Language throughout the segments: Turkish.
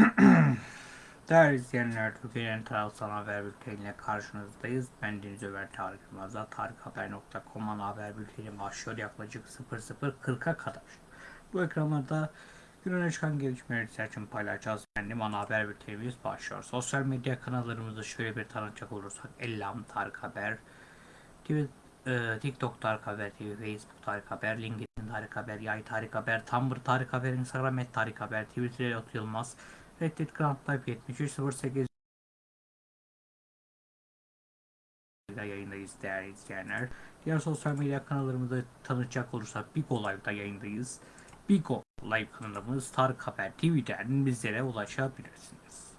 Değerli izleyenler, Türkiye'nin tarafsal haber bülteniyle karşınızdayız. Ben Deniz Ömer Tarık Yılmaz'da tarikhaber.com ana haber bülteni başlıyor yaklaşık 00.40'a kadar. Bu ekranlarda gününe çıkan gelişmeleri için paylaşacağız. Benim ana haber bültenimiz başlıyor. Sosyal medya kanallarımızı şöyle bir tanıtacak olursak Ellam Tarık Haber, e, TikTok Tarık Haber TV, Facebook Tarık Haber, LinkedIn Tarık Haber, Yay Tarık Haber, Tumblr Tarık Haber, Instagram et Tarık Haber, Twitter Elot Yılmaz, Reddit Grand Life 7308 yayındayız değerli izleyenler. Diğer sosyal medya kanallarımızı tanıtacak olursak Bigo Live'da yayındayız. Bigo Live kanalımız Tarık Haber TV'den bizlere ulaşabilirsiniz.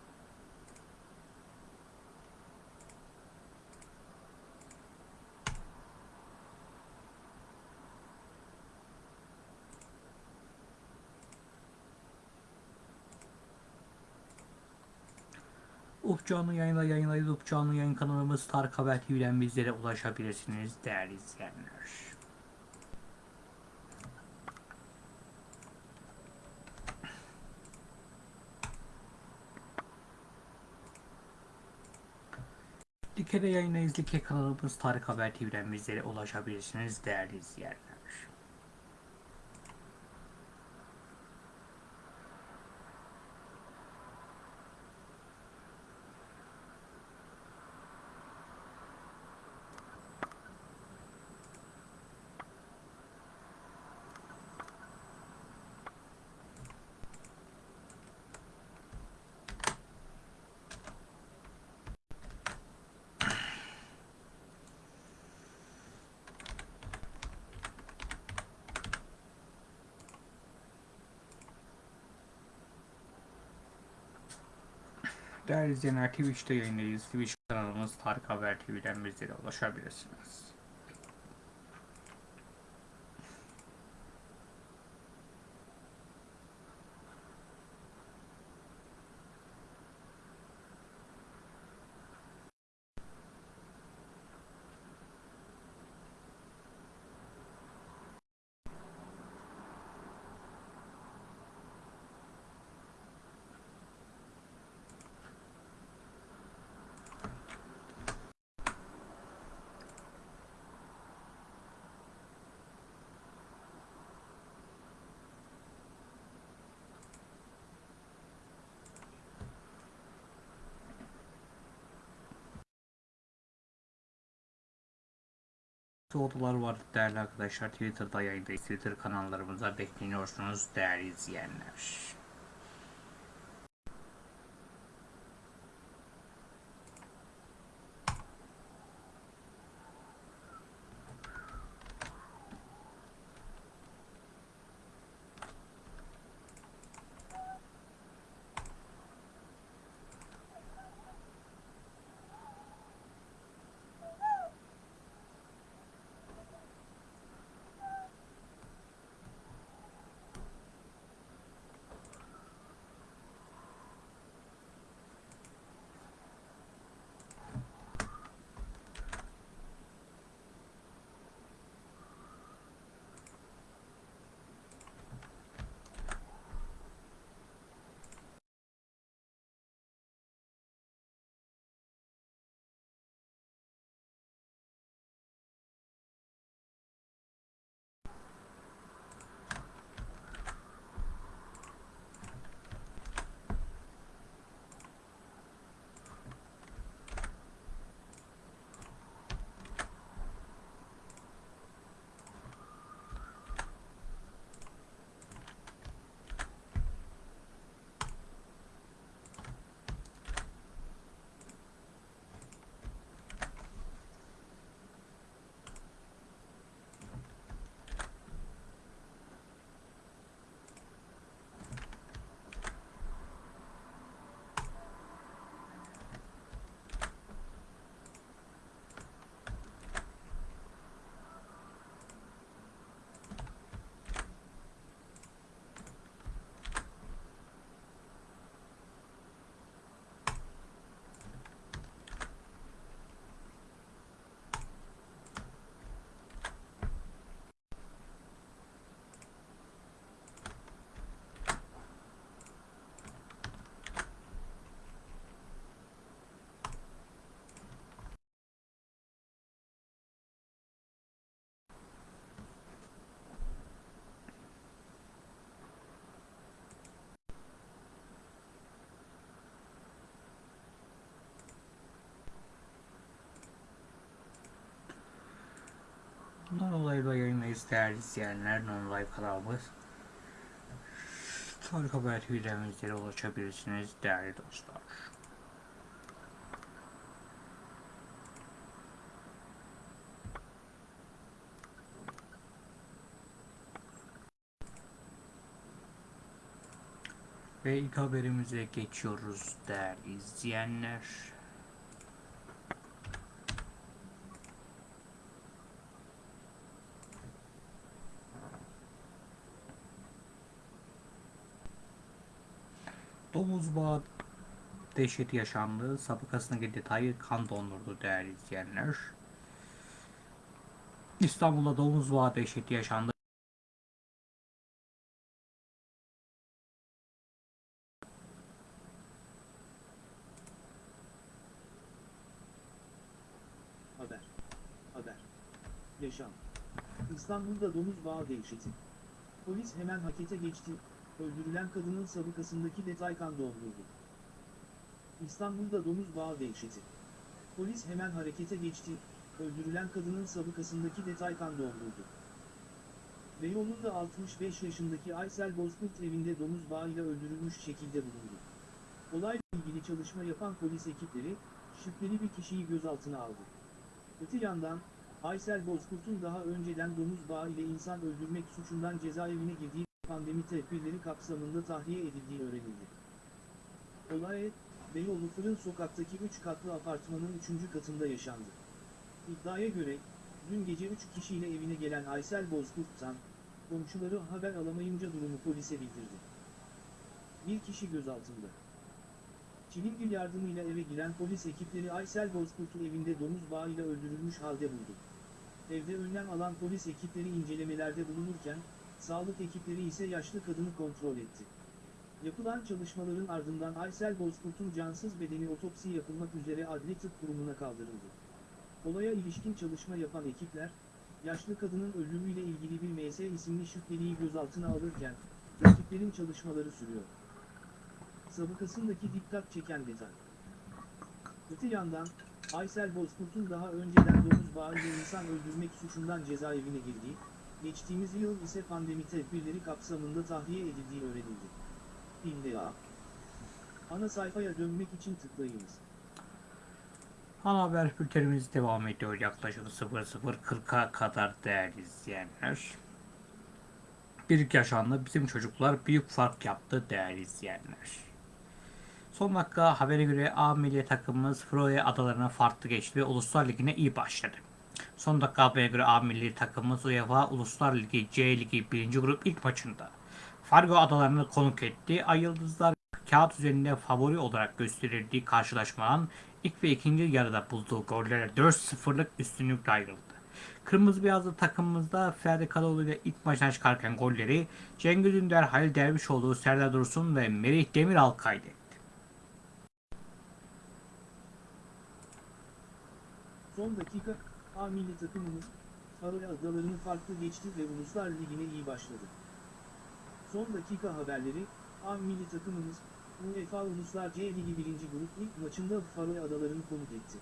Up canlı yayında yayınlayız. Up canlı yayın kanalımız Tarık Haber TV'den bizlere ulaşabilirsiniz değerli izleyenler. Dike'de yayındayız. Dike kanalımız Tarık Haber TV'den bizlere ulaşabilirsiniz değerli izleyenler. Değerli izleyenler Twitch'te yayındayız. Twitch kanalımız Tarık Haber TV'den bizlere ulaşabilirsiniz. Soğudular var değerli arkadaşlar. Twitter'da yayındayız. Twitter kanallarımıza bekleniyorsunuz değerli izleyenler. Bundan dolayı da yayınlayız değerli izleyenler. Non-Live kanalımız. Tarık Haber TV'den ulaşabilirsiniz değerli dostlar. Ve ilk haberimize geçiyoruz değerli izleyenler. Domuz bağı dehşeti yaşandı. Sabıkasındaki detayı kan dondurdu değerli izleyenler. İstanbul'da domuz bağı dehşeti yaşandı. Haber. Haber. Yaşam. İstanbul'da domuz bağı dehşeti. Polis hemen harekete geçti, öldürülen kadının sabıkasındaki detay kan doldurdu. İstanbul'da domuz bağı dehşeti. Polis hemen harekete geçti, öldürülen kadının sabıkasındaki detay kan doldurdu. Beyoğlu'nda 65 yaşındaki Aysel Bozkurt evinde domuz bağıyla öldürülmüş şekilde bulundu. Olayla ilgili çalışma yapan polis ekipleri, şüpheli bir kişiyi gözaltına aldı. Öte yandan, Aysel Bozkurt'un daha önceden domuz bağı ile insan öldürmek suçundan cezaevine girdiği pandemi tedbirleri kapsamında tahliye edildiği öğrenildi. Olay, Beyoğlu Fırın Sokak'taki 3 katlı apartmanın 3. katında yaşandı. İddiaya göre, dün gece 3 kişiyle evine gelen Aysel Bozkurt'tan, komşuları haber alamayınca durumu polise bildirdi. Bir kişi gözaltında. Çilingir yardımıyla eve giren polis ekipleri Aysel Bozkurt'u evinde domuz bağıyla öldürülmüş halde buldu. Evde önlem alan polis ekipleri incelemelerde bulunurken, sağlık ekipleri ise yaşlı kadını kontrol etti. Yapılan çalışmaların ardından Aysel Bozkurt'un cansız bedeni otopsi yapılmak üzere adli tıp kurumuna kaldırıldı. Olaya ilişkin çalışma yapan ekipler, yaşlı kadının ölümüyle ilgili bir MS isimli şüpheliyi gözaltına alırken, ekiplerin çalışmaları sürüyor sabıkasındaki dikkat çeken detay. Öte yandan, Aysel Bozkurt'un daha önceden domuz bağıyla insan öldürmek suçundan cezaevine girdiği, geçtiğimiz yıl ise pandemi tedbirleri kapsamında tahliye edildiği öğrenildi. İlla. Ana sayfaya dönmek için tıklayınız. Ana haber bültenimiz devam ediyor yaklaşık 00.40'a kadar değerli izleyenler. Bir yaşandı bizim çocuklar büyük fark yaptı değerli izleyenler. Son dakika habere göre A milli takımımız Froe adalarına farklı geçti ve Uluslar Ligi'ne iyi başladı. Son dakika habere göre A milli takımımız UEFA Uluslar Ligi C Ligi 1. grup ilk maçında Fargo adalarını konuk etti. Ay Yıldızlar kağıt üzerinde favori olarak gösterildiği karşılaşmanın ilk ve ikinci yarıda bulduğu gollere 4-0'lık üstünlükle ayrıldı. Kırmızı beyazlı takımımızda Ferdi Kadıoğlu ile ilk maçtan çıkarken golleri Cengiz Ünder, Halil Dervişoğlu, Serdar Dursun ve Merih Demiral kaydetti. Son dakika, A milli takımımız, Faroe Adalarını farklı geçti ve Uluslar Ligi'ne iyi başladı. Son dakika haberleri, A milli takımımız, UEFA Uluslar C Ligi 1. grup ilk maçında Faroe Adalarını konuk etti.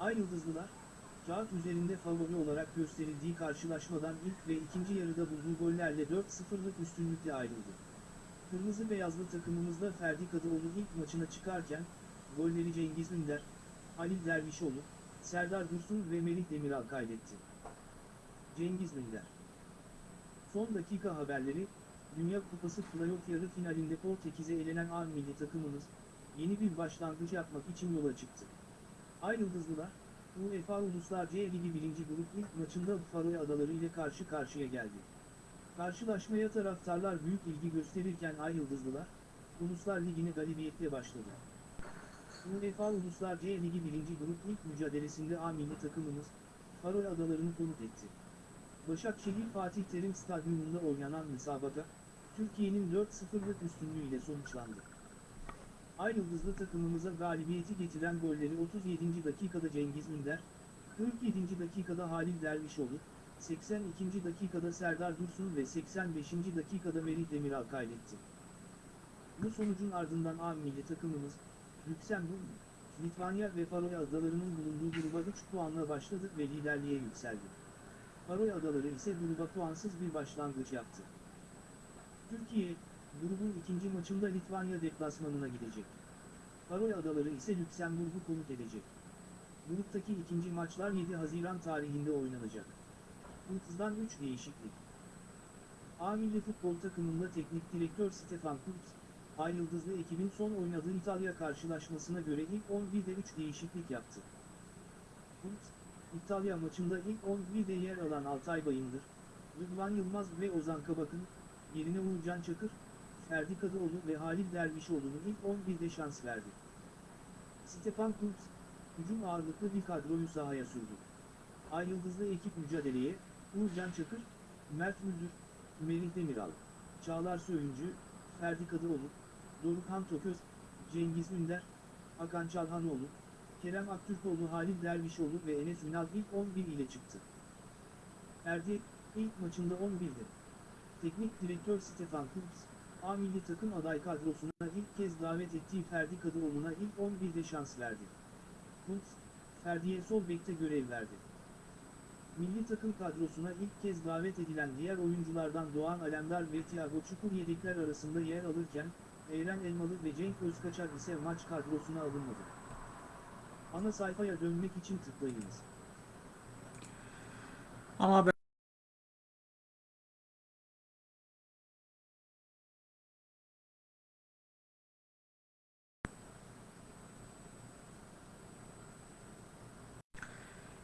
Ay Yıldızlılar, kağıt üzerinde favori olarak gösterildiği karşılaşmadan ilk ve ikinci yarıda bulduğu gollerle 4-0'lık üstünlükle ayrıldı. Kırmızı beyazlı takımımızda Ferdi Kadıoğlu ilk maçına çıkarken, golleri Cengiz Ünder, Halil Dervişoğlu, Serdar Dursun ve Melih Demiral kaydetti. Cengiz Ünder Son dakika haberleri, Dünya Kupası playoff yarı finalinde Portekiz'e elenen A takımımız, yeni bir başlangıç yapmak için yola çıktı. Ay Yıldızlılar, UEFA Uluslar C Ligi 1. grup ilk maçında Faroe Adaları ile karşı karşıya geldi. Karşılaşmaya taraftarlar büyük ilgi gösterirken Ay Yıldızlılar, Uluslar Ligi'ne galibiyetle başladı. UEFA Uluslar C Ligi 1. grup ilk mücadelesinde A takımımız, Faroe Adalarını konuk etti. Başakşehir Fatih Terim Stadyumunda oynanan müsabaka, Türkiye'nin 4-0'lık üstünlüğüyle sonuçlandı. Ay Yıldızlı takımımıza galibiyeti getiren golleri 37. dakikada Cengiz Ünder, 47. dakikada Halil Dervişoğlu, 82. dakikada Serdar Dursun ve 85. dakikada Melih Demiral kaydetti. Bu sonucun ardından A milli takımımız, Lüksemburg, Litvanya ve Faroe Adaları'nın bulunduğu gruba 3 puanla başladı ve liderliğe yükseldi. Faroe Adaları ise gruba puansız bir başlangıç yaptı. Türkiye, grubun ikinci maçında Litvanya deplasmanına gidecek. Faroe Adaları ise Lüksemburg'u konuk edecek. Gruptaki ikinci maçlar 7 Haziran tarihinde oynanacak. Kultz'dan 3 değişiklik. A futbol takımında teknik direktör Stefan Kultz, Ay Yıldızlı ekibin son oynadığı İtalya karşılaşmasına göre ilk 11'de 3 değişiklik yaptı. Kultz, İtalya maçında ilk 11'de yer alan Altay Bayındır, Rıdvan Yılmaz ve Ozan Kabak'ın, yerine Uğurcan Çakır, Ferdi Kadıoğlu ve Halil Dervişoğlu'nun ilk 11'de şans verdi. Stefan Kultz, hücum ağırlıklı bir kadroyu sahaya sürdü. Ay Yıldızlı ekip mücadeleye, Uğurcan Çakır, Mert Müldür, Melih Demiral, Çağlar Söyüncü, Ferdi Kadıoğlu, Dorukhan Toköz, Cengiz Ünder, Hakan Çalhanoğlu, Kerem Aktürkoğlu, Halil Dervişoğlu ve Enes Ünal ilk 11 ile çıktı. Ferdi, ilk maçında 11'di. Teknik direktör Stefan Kultz, A milli takım aday kadrosuna ilk kez davet ettiği Ferdi Kadıoğlu'na ilk 11'de şans verdi. Kultz, Ferdi'ye sol bekte görev verdi. Milli takım kadrosuna ilk kez davet edilen diğer oyunculardan Doğan Alemdar ve Thiago Çukur yedekler arasında yer alırken, Eren Elmalı ve Cenk Özkaçar ise maç kadrosuna alınmadı. Ana sayfaya dönmek için tıklayınız. Ana haber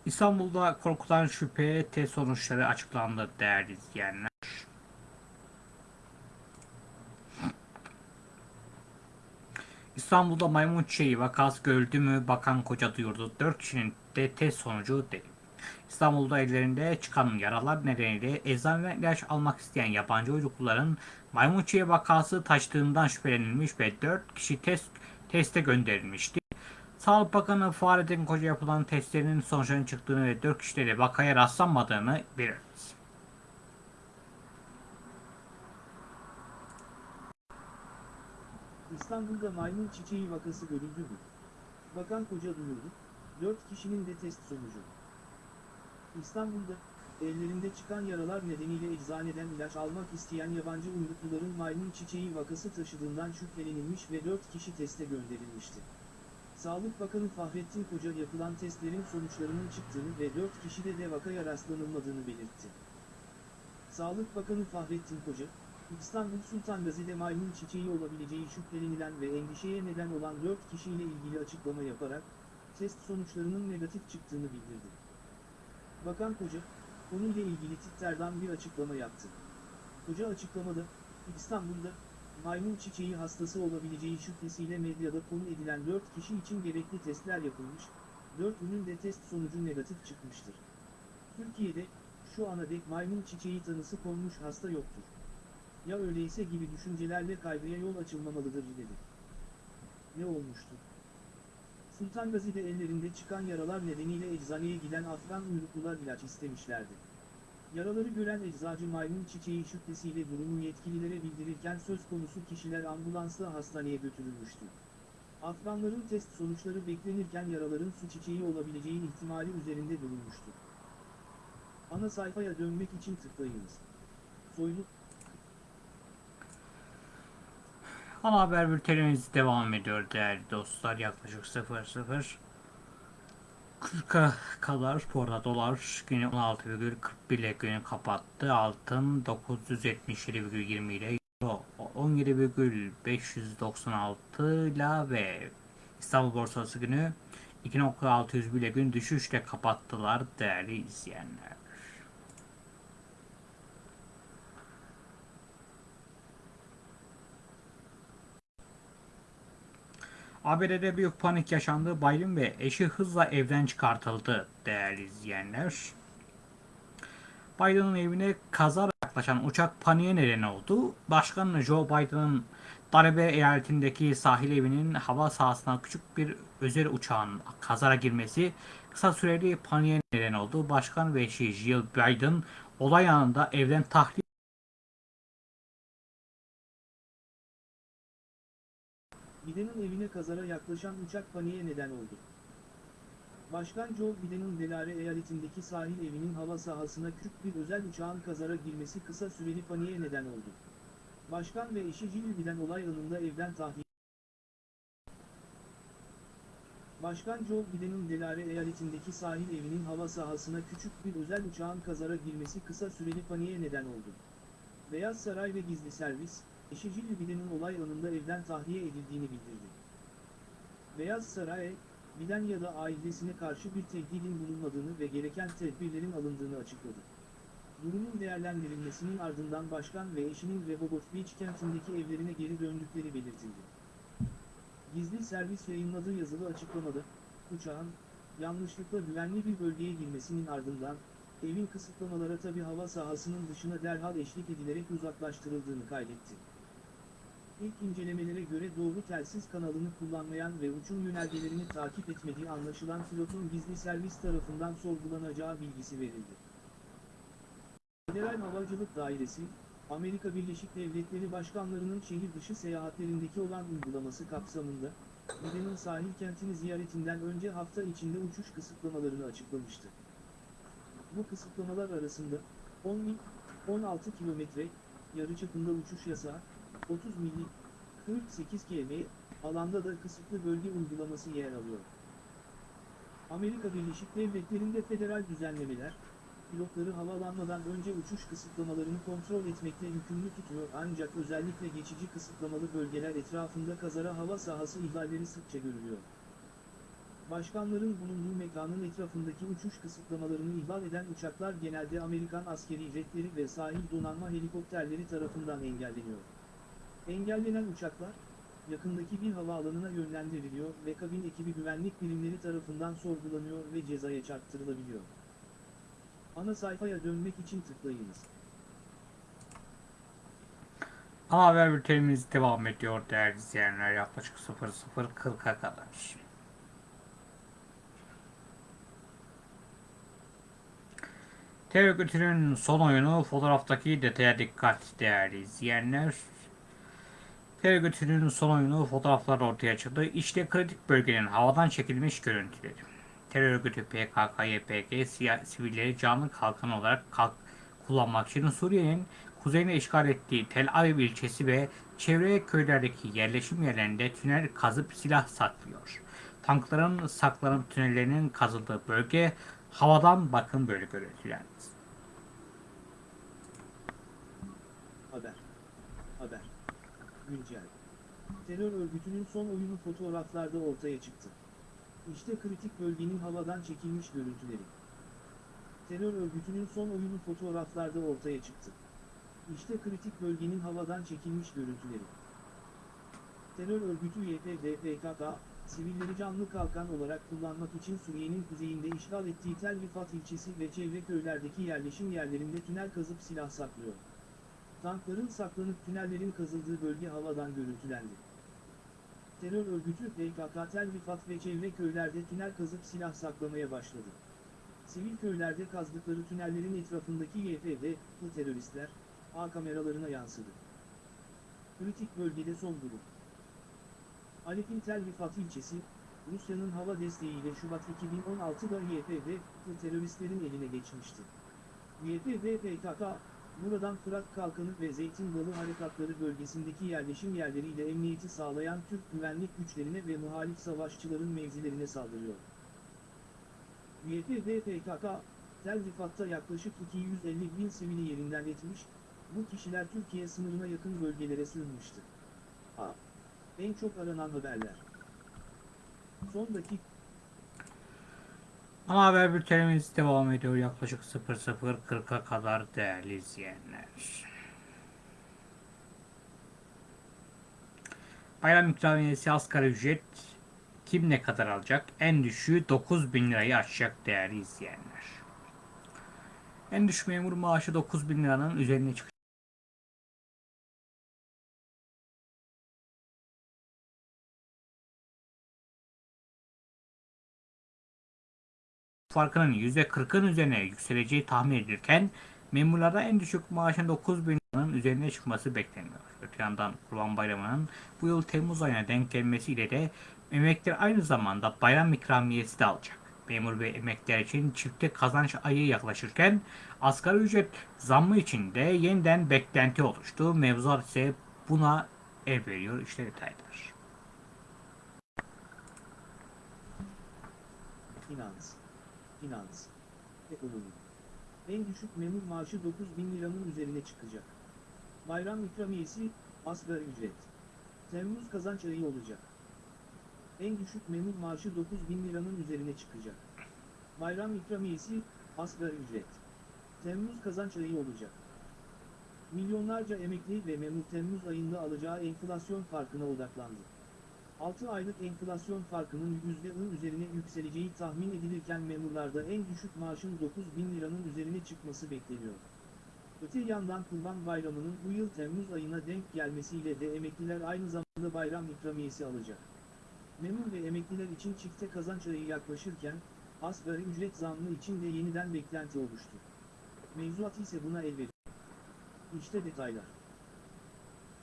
İstanbul'da korkutan şüphe test sonuçları açıklandı değerli izleyenler. İstanbul'da maymun çiçeği vakası görüldü mü bakan koca duyurdu. 4 kişinin de test sonucu değil. İstanbul'da ellerinde çıkan yaralar nedeniyle eczane ve ilaç almak isteyen yabancı uyrukluların maymun çiçeği vakası taştığından şüphelenilmiş ve 4 kişi test teste gönderilmişti. Sağlık Bakanı Fahrettin Koca yapılan testlerin sonuçlarının çıktığını ve 4 kişide de vakaya rastlanmadığını belirtti. İstanbul'da maymun çiçeği vakası görüldü mü? Bakan Koca duyurdu, 4 kişinin de test sonucu. İstanbul'da, ellerinde çıkan yaralar nedeniyle eczaneden ilaç almak isteyen yabancı uyrukluların maymun çiçeği vakası taşıdığından şüphelenilmiş ve 4 kişi teste gönderilmişti. Sağlık Bakanı Fahrettin Koca yapılan testlerin sonuçlarının çıktığını ve 4 kişide de vakaya rastlanılmadığını belirtti. Sağlık Bakanı Fahrettin Koca, İstanbul Sultan Gazi'de maymun çiçeği olabileceği şüphelenilen ve endişeye neden olan 4 kişiyle ilgili açıklama yaparak, test sonuçlarının negatif çıktığını bildirdi. Bakan Koca, konuyla ilgili Twitter'dan bir açıklama yaptı. Koca açıklamada, İstanbul'da, maymun çiçeği hastası olabileceği şüphesiyle medyada konu edilen 4 kişi için gerekli testler yapılmış, 4'ünün de test sonucu negatif çıkmıştır. Türkiye'de, şu ana dek maymun çiçeği tanısı konmuş hasta yoktur. Ya öyleyse gibi düşüncelerle kaygıya yol açılmamalıdır dedi. Ne olmuştu? Sultan Gazi'de ellerinde çıkan yaralar nedeniyle eczaneye giden Afgan uyruklular ilaç istemişlerdi. Yaraları gören eczacı maymun çiçeği şüphesiyle durumu yetkililere bildirirken söz konusu kişiler ambulansla hastaneye götürülmüştü. Afganların test sonuçları beklenirken yaraların su çiçeği olabileceği ihtimali üzerinde durulmuştu. Ana sayfaya dönmek için tıklayınız. Soylu, Ana haber bültenimiz devam ediyor değerli dostlar. Yaklaşık 00 40'a kadar bu dolar günü 16,41 ile günü kapattı. Altın 977,20 ile euro 17,596 ile ve İstanbul borsası günü 2.601 ile gün düşüşle kapattılar değerli izleyenler. ABD'de büyük panik yaşandı. Biden ve eşi hızla evden çıkartıldı değerli izleyenler. Biden'ın evine kazara yaklaşan uçak paniğe neden oldu. Başkan Joe Biden'ın Darbe eyaletindeki sahil evinin hava sahasına küçük bir özel uçağın kazara girmesi kısa süreli paniğe neden oldu. Başkan ve eşi Jill Biden olay anında evden tahliye Biden'ın evine kazara yaklaşan uçak paniğe neden oldu. Başkan Joe Biden'ın Delaware eyaletindeki sahil evinin hava sahasına küçük bir özel uçağın kazara girmesi kısa süreli paniğe neden oldu. Başkan ve eşi Jill Biden olay anında evden tahliye Başkan Joe Biden'ın Delaware eyaletindeki sahil evinin hava sahasına küçük bir özel uçağın kazara girmesi kısa süreli paniğe neden oldu. Beyaz Saray ve gizli servis, eşi Jill Biden'ın olay anında evden tahliye edildiğini bildirdi. Beyaz Saray, Biden ya da ailesine karşı bir tehdidin bulunmadığını ve gereken tedbirlerin alındığını açıkladı. Durumun değerlendirilmesinin ardından başkan ve eşinin Rehoboth Beach kentindeki evlerine geri döndükleri belirtildi. Gizli servis yayınladığı yazılı açıklamada, uçağın, yanlışlıkla güvenli bir bölgeye girmesinin ardından, evin kısıtlamalara tabi hava sahasının dışına derhal eşlik edilerek uzaklaştırıldığını kaydetti. İlk incelemelere göre doğru telsiz kanalını kullanmayan ve uçum yönergelerini takip etmediği anlaşılan pilotun gizli servis tarafından sorgulanacağı bilgisi verildi. Federal Havacılık Dairesi, Amerika Birleşik Devletleri Başkanlarının şehir dışı seyahatlerindeki olan uygulaması kapsamında, Biden'ın sahil kentini ziyaretinden önce hafta içinde uçuş kısıtlamalarını açıklamıştı. Bu kısıtlamalar arasında 10 mil, 16 kilometre, yarıçapında uçuş yasağı, 30 milli, 48 km, alanda da kısıtlı bölge uygulaması yer alıyor. Amerika Birleşik Devletleri'nde federal düzenlemeler, pilotları havalanmadan önce uçuş kısıtlamalarını kontrol etmekle yükümlü tutuyor ancak özellikle geçici kısıtlamalı bölgeler etrafında kazara hava sahası ihlalleri sıkça görülüyor. Başkanların bulunduğu mekanın etrafındaki uçuş kısıtlamalarını ihlal eden uçaklar genelde Amerikan askeri jetleri ve sahil donanma helikopterleri tarafından engelleniyor. Engellenen uçaklar, yakındaki bir havaalanına yönlendiriliyor ve kabin ekibi güvenlik birimleri tarafından sorgulanıyor ve cezaya çarptırılabiliyor. Ana sayfaya dönmek için tıklayınız. Ana haber bültenimiz devam ediyor değerli izleyenler yaklaşık 00.40'a kadar. Terör son oyunu fotoğraftaki detaya dikkat değerli izleyenler. Terör örgütünün son oyunu fotoğraflar ortaya çıktı. İşte kritik bölgenin havadan çekilmiş görüntüleri. Terör örgütü PKK, YPG sivilleri canlı kalkan olarak kalk kullanmak için Suriye'nin kuzeyini işgal ettiği Tel Aviv ilçesi ve çevre köylerdeki yerleşim yerlerinde tünel kazıp silah saklıyor. Tankların saklanıp tünellerinin kazıldığı bölge havadan bakın böyle görüntüler. Haber. Haber. Güncel. Terör örgütünün son oyunu fotoğraflarda ortaya çıktı. İşte kritik bölgenin havadan çekilmiş görüntüleri. Terör örgütünün son oyunu fotoğraflarda ortaya çıktı. İşte kritik bölgenin havadan çekilmiş görüntüleri. Terör örgütü YPG PKK, sivilleri canlı kalkan olarak kullanmak için Suriye'nin kuzeyinde işgal ettiği Tel Rifat ilçesi ve çevre köylerdeki yerleşim yerlerinde tünel kazıp silah saklıyor. Tankların saklanıp tünellerin kazıldığı bölge havadan görüntülendi. Terör örgütü PKK Tel Rifat ve çevre köylerde tünel kazıp silah saklamaya başladı. Sivil köylerde kazdıkları tünellerin etrafındaki YPG, teröristler, A kameralarına yansıdı. Kritik bölgede son durum. Alep'in Tel Rifat ilçesi, Rusya'nın hava desteğiyle Şubat 2016'da YPG, teröristlerin eline geçmişti. YPG PKK, buradan Fırat Kalkanı ve Zeytin Dalı Harekatları bölgesindeki yerleşim yerleriyle emniyeti sağlayan Türk güvenlik güçlerine ve muhalif savaşçıların mevzilerine saldırıyor. YPG PKK, Tel Rifat'ta yaklaşık 250 bin sivili yerinden etmiş, bu kişiler Türkiye sınırına yakın bölgelere sığınmıştı. A. En çok aranan haberler. Son dakika Ana haber bültenimiz devam ediyor yaklaşık 00.40'a kadar değerli izleyenler. Bayram ikramiyesi asgari ücret kim ne kadar alacak? En düşüğü 9 bin lirayı aşacak değerli izleyenler. En düşük memur maaşı 9 bin liranın üzerine çıkacak. Farkının %40'ın üzerine yükseleceği tahmin edilirken memurlarda en düşük maaşın 9 bin liranın üzerine çıkması bekleniyor. Öte yandan Kurban Bayramı'nın bu yıl Temmuz ayına denk gelmesiyle de emekliler aynı zamanda bayram ikramiyesi de alacak. Memur ve emekliler için çifte kazanç ayı yaklaşırken asgari ücret zammı için de yeniden beklenti oluştu. Mevzuat ise buna el veriyor. İşte detaylar. Finans, finans, ekonomi. En düşük memur maaşı 9 bin liranın üzerine çıkacak. Bayram ikramiyesi, asgari ücret. Temmuz kazanç ayı olacak. En düşük memur maaşı 9 bin liranın üzerine çıkacak. Bayram ikramiyesi, asgari ücret. Temmuz kazanç ayı olacak. Milyonlarca emekli ve memur Temmuz ayında alacağı enflasyon farkına odaklandı. 6 aylık enflasyon farkının %10 üzerine yükseleceği tahmin edilirken memurlarda en düşük maaşın 9 bin liranın üzerine çıkması bekleniyor. Öte yandan Kurban Bayramı'nın bu yıl Temmuz ayına denk gelmesiyle de emekliler aynı zamanda bayram ikramiyesi alacak. Memur ve emekliler için çifte kazanç ayı yaklaşırken, asgari ücret zammı için de yeniden beklenti oluştu. Mevzuat ise buna el veriyor. İşte detaylar.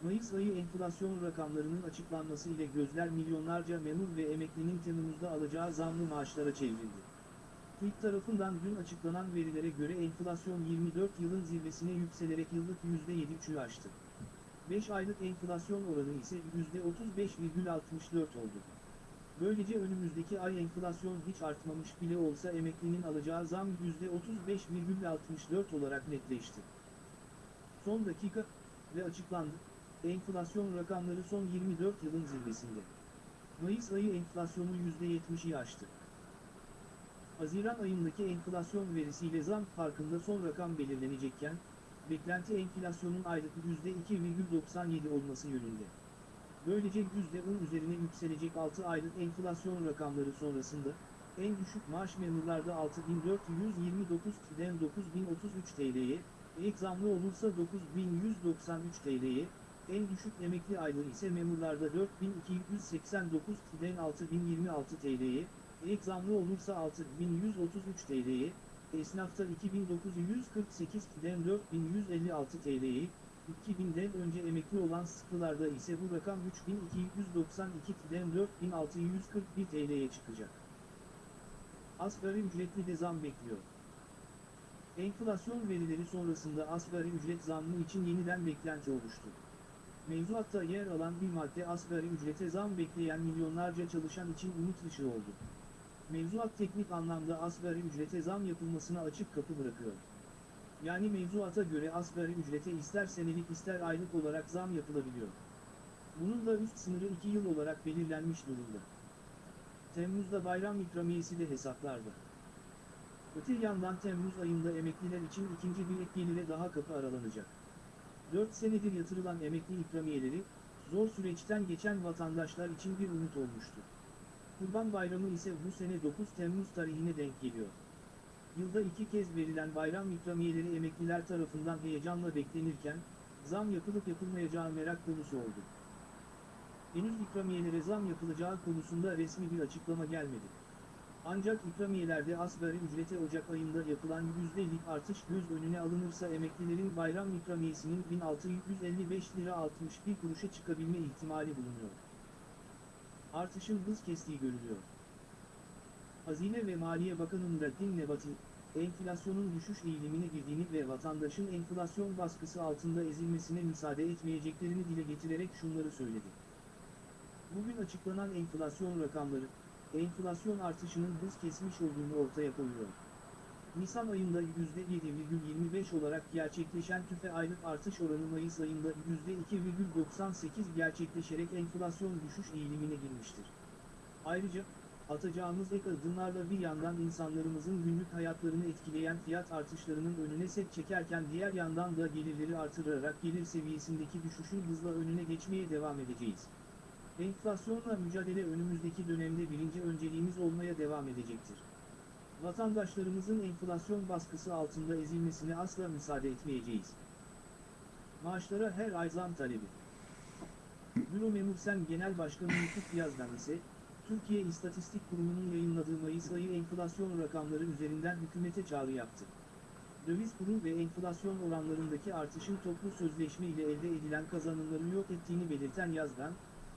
Mayıs ayı enflasyon rakamlarının açıklanması ile gözler milyonlarca memur ve emeklinin Temmuz'da alacağı zamlı maaşlara çevrildi. TÜİK tarafından dün açıklanan verilere göre enflasyon 24 yılın zirvesine yükselerek yıllık %7,3'ü aştı. 5 aylık enflasyon oranı ise %35,64 oldu. Böylece önümüzdeki ay enflasyon hiç artmamış bile olsa emeklinin alacağı zam %35,64 olarak netleşti. Son dakika ve açıklandı. Enflasyon rakamları son 24 yılın zirvesinde. Mayıs ayı enflasyonu %70'i aştı. Haziran ayındaki enflasyon verisiyle zam farkında son rakam belirlenecekken, beklenti enflasyonun aylık %2,97 olması yönünde. Böylece %10 üzerine yükselecek 6 aylık enflasyon rakamları sonrasında, en düşük maaş memurlarda 6.429'den 9.033 TL'ye, ek zamlı olursa 9.193 TL'ye, en düşük emekli aylığı ise memurlarda 4.289'den 6.026 TL'ye, ek zamlı olursa 6.133 TL'ye, esnafta 2.948'den 4.156 TL'ye, 2000'den önce emekli olan sıkılarda ise bu rakam 3292'den 4641 TL'ye çıkacak. Asgari ücretli de zam bekliyor. Enflasyon verileri sonrasında asgari ücret zammı için yeniden beklenti oluştu. Mevzuatta yer alan bir madde asgari ücrete zam bekleyen milyonlarca çalışan için umut ışığı oldu. Mevzuat teknik anlamda asgari ücrete zam yapılmasına açık kapı bırakıyor. Yani mevzuata göre asgari ücrete ister senelik ister aylık olarak zam yapılabiliyor. Bunun da üst sınırı 2 yıl olarak belirlenmiş durumda. Temmuz'da bayram ikramiyesi de hesaplarda. Öte yandan Temmuz ayında emekliler için ikinci bir ek gelire daha kapı aralanacak. 4 senedir yatırılan emekli ikramiyeleri, zor süreçten geçen vatandaşlar için bir umut olmuştu. Kurban Bayramı ise bu sene 9 Temmuz tarihine denk geliyor. Yılda iki kez verilen bayram ikramiyeleri emekliler tarafından heyecanla beklenirken, zam yapılıp yapılmayacağı merak konusu oldu. Henüz ikramiyelere zam yapılacağı konusunda resmi bir açıklama gelmedi. Ancak ikramiyelerde asgari ücrete Ocak ayında yapılan %'lik artış göz önüne alınırsa emeklilerin bayram ikramiyesinin 1655 lira 61 kuruşa çıkabilme ihtimali bulunuyor. Artışın hız kestiği görülüyor. Hazine ve Maliye Bakanı Nurattin Nebati, enflasyonun düşüş eğilimine girdiğini ve vatandaşın enflasyon baskısı altında ezilmesine müsaade etmeyeceklerini dile getirerek şunları söyledi. Bugün açıklanan enflasyon rakamları, enflasyon artışının hız kesmiş olduğunu ortaya koyuyor. Nisan ayında %7,25 olarak gerçekleşen tüfe aylık artış oranı Mayıs ayında %2,98 gerçekleşerek enflasyon düşüş eğilimine girmiştir. Ayrıca, atacağımız ek adımlarla bir yandan insanlarımızın günlük hayatlarını etkileyen fiyat artışlarının önüne set çekerken diğer yandan da gelirleri artırarak gelir seviyesindeki düşüşün hızla önüne geçmeye devam edeceğiz. Enflasyonla mücadele önümüzdeki dönemde birinci önceliğimiz olmaya devam edecektir. Vatandaşlarımızın enflasyon baskısı altında ezilmesine asla müsaade etmeyeceğiz. Maaşlara her ay zam talebi. Büro Memursen Genel Başkanı Yusuf Yazdan ise, Türkiye İstatistik Kurumu'nun yayınladığı Mayıs ayı enflasyon rakamları üzerinden hükümete çağrı yaptı. Döviz kuru ve enflasyon oranlarındaki artışın toplu sözleşme ile elde edilen kazanımları yok ettiğini belirten Yazdan,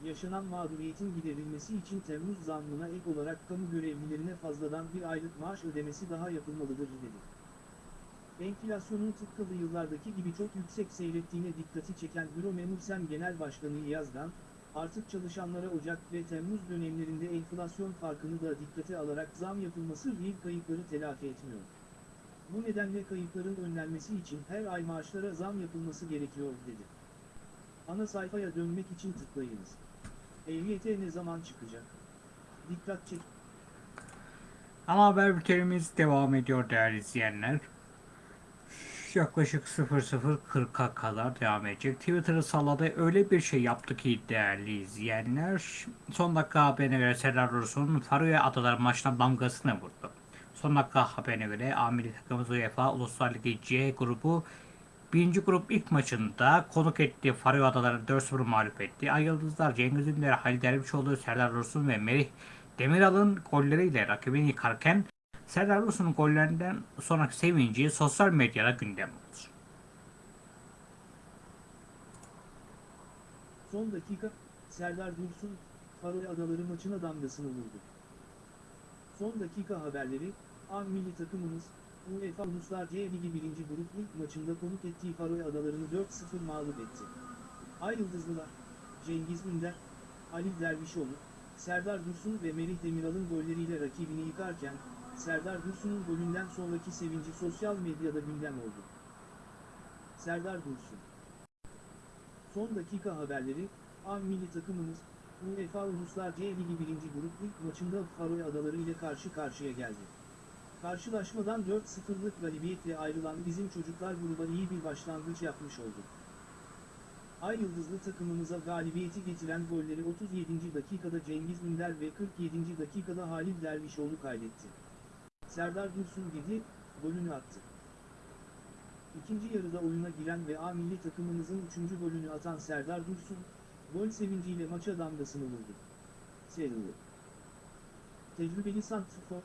yaşanan mağduriyetin giderilmesi için Temmuz zammına ek olarak kamu görevlilerine fazladan bir aylık maaş ödemesi daha yapılmalıdır dedi. Enflasyonun tıpkı yıllardaki gibi çok yüksek seyrettiğine dikkati çeken Büro Memursen Genel Başkanı Yazdan, artık çalışanlara Ocak ve Temmuz dönemlerinde enflasyon farkını da dikkate alarak zam yapılması değil kayıpları telafi etmiyor. Bu nedenle kayıpların önlenmesi için her ay maaşlara zam yapılması gerekiyor dedi. Ana sayfaya dönmek için tıklayınız. EYT ne zaman çıkacak? Dikkat çek. Ana haber bültenimiz devam ediyor değerli izleyenler. Yaklaşık 00.40'a kadar devam edecek. Twitter'ı salladı öyle bir şey yaptı ki değerli izleyenler. Son dakika haberine göre Serdar Dursun Faroe Adaları maçına damgasını vurdu. Son dakika haberine göre Amiri takımımız UEFA Uluslar Ligi C grubu Birinci grup ilk maçında konuk ettiği Faroe Adaları 4-0 mağlup etti. Ay Yıldızlar Cengiz Ünder, Halil Dervişoğlu, Serdar Dursun ve Merih Demiral'ın golleriyle rakibini yıkarken Serdar Dursun'un gollerinden sonraki sevinci sosyal medyada gündem oldu. Son dakika, Serdar Dursun, Faroe Adaları maçına damgasını vurdu. Son dakika haberleri, A milli takımımız, UEFA Uluslar C Ligi 1. grup ilk maçında konuk ettiği Faroe Adalarını 4-0 mağlup etti. Ay Yıldızlılar, Cengiz Ünder, Ali Dervişoğlu, Serdar Dursun ve Merih Demiral'ın golleriyle rakibini yıkarken, Serdar Dursun'un golünden sonraki sevinci sosyal medyada gündem oldu. Serdar Dursun Son dakika haberleri, A milli takımımız, UEFA Uluslar C Ligi 1. grup ilk maçında Faroe Adaları ile karşı karşıya geldi. Karşılaşmadan 4-0'lık galibiyetle ayrılan bizim çocuklar gruba iyi bir başlangıç yapmış oldu. Ay Yıldızlı takımımıza galibiyeti getiren golleri 37. dakikada Cengiz Ünder ve 47. dakikada Halil Dervişoğlu kaydetti. Serdar Dursun dedi, golünü attı. İkinci yarıda oyuna giren ve A milli takımımızın 3. golünü atan Serdar Dursun, gol sevinciyle maça damgasını vurdu. Serildi. Tecrübeli santrfor,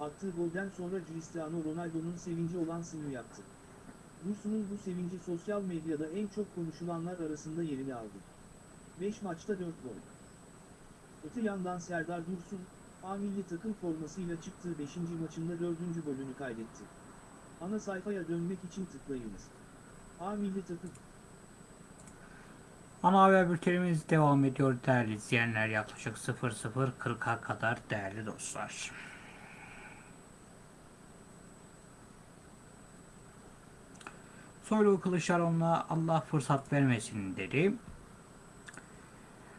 attığı golden sonra Cristiano Ronaldo'nun sevinci olan sını yaptı. Dursun'un bu sevinci sosyal medyada en çok konuşulanlar arasında yerini aldı. 5 maçta 4 gol. Öte yandan Serdar Dursun, A milli takım formasıyla çıktığı 5. maçında 4. golünü kaydetti. Ana sayfaya dönmek için tıklayınız. A milli takım Ana haber bültenimiz devam ediyor değerli izleyenler yaklaşık 00.40'a kadar değerli dostlar. Soylu Kılıçdaroğlu'na Allah fırsat vermesin dedi.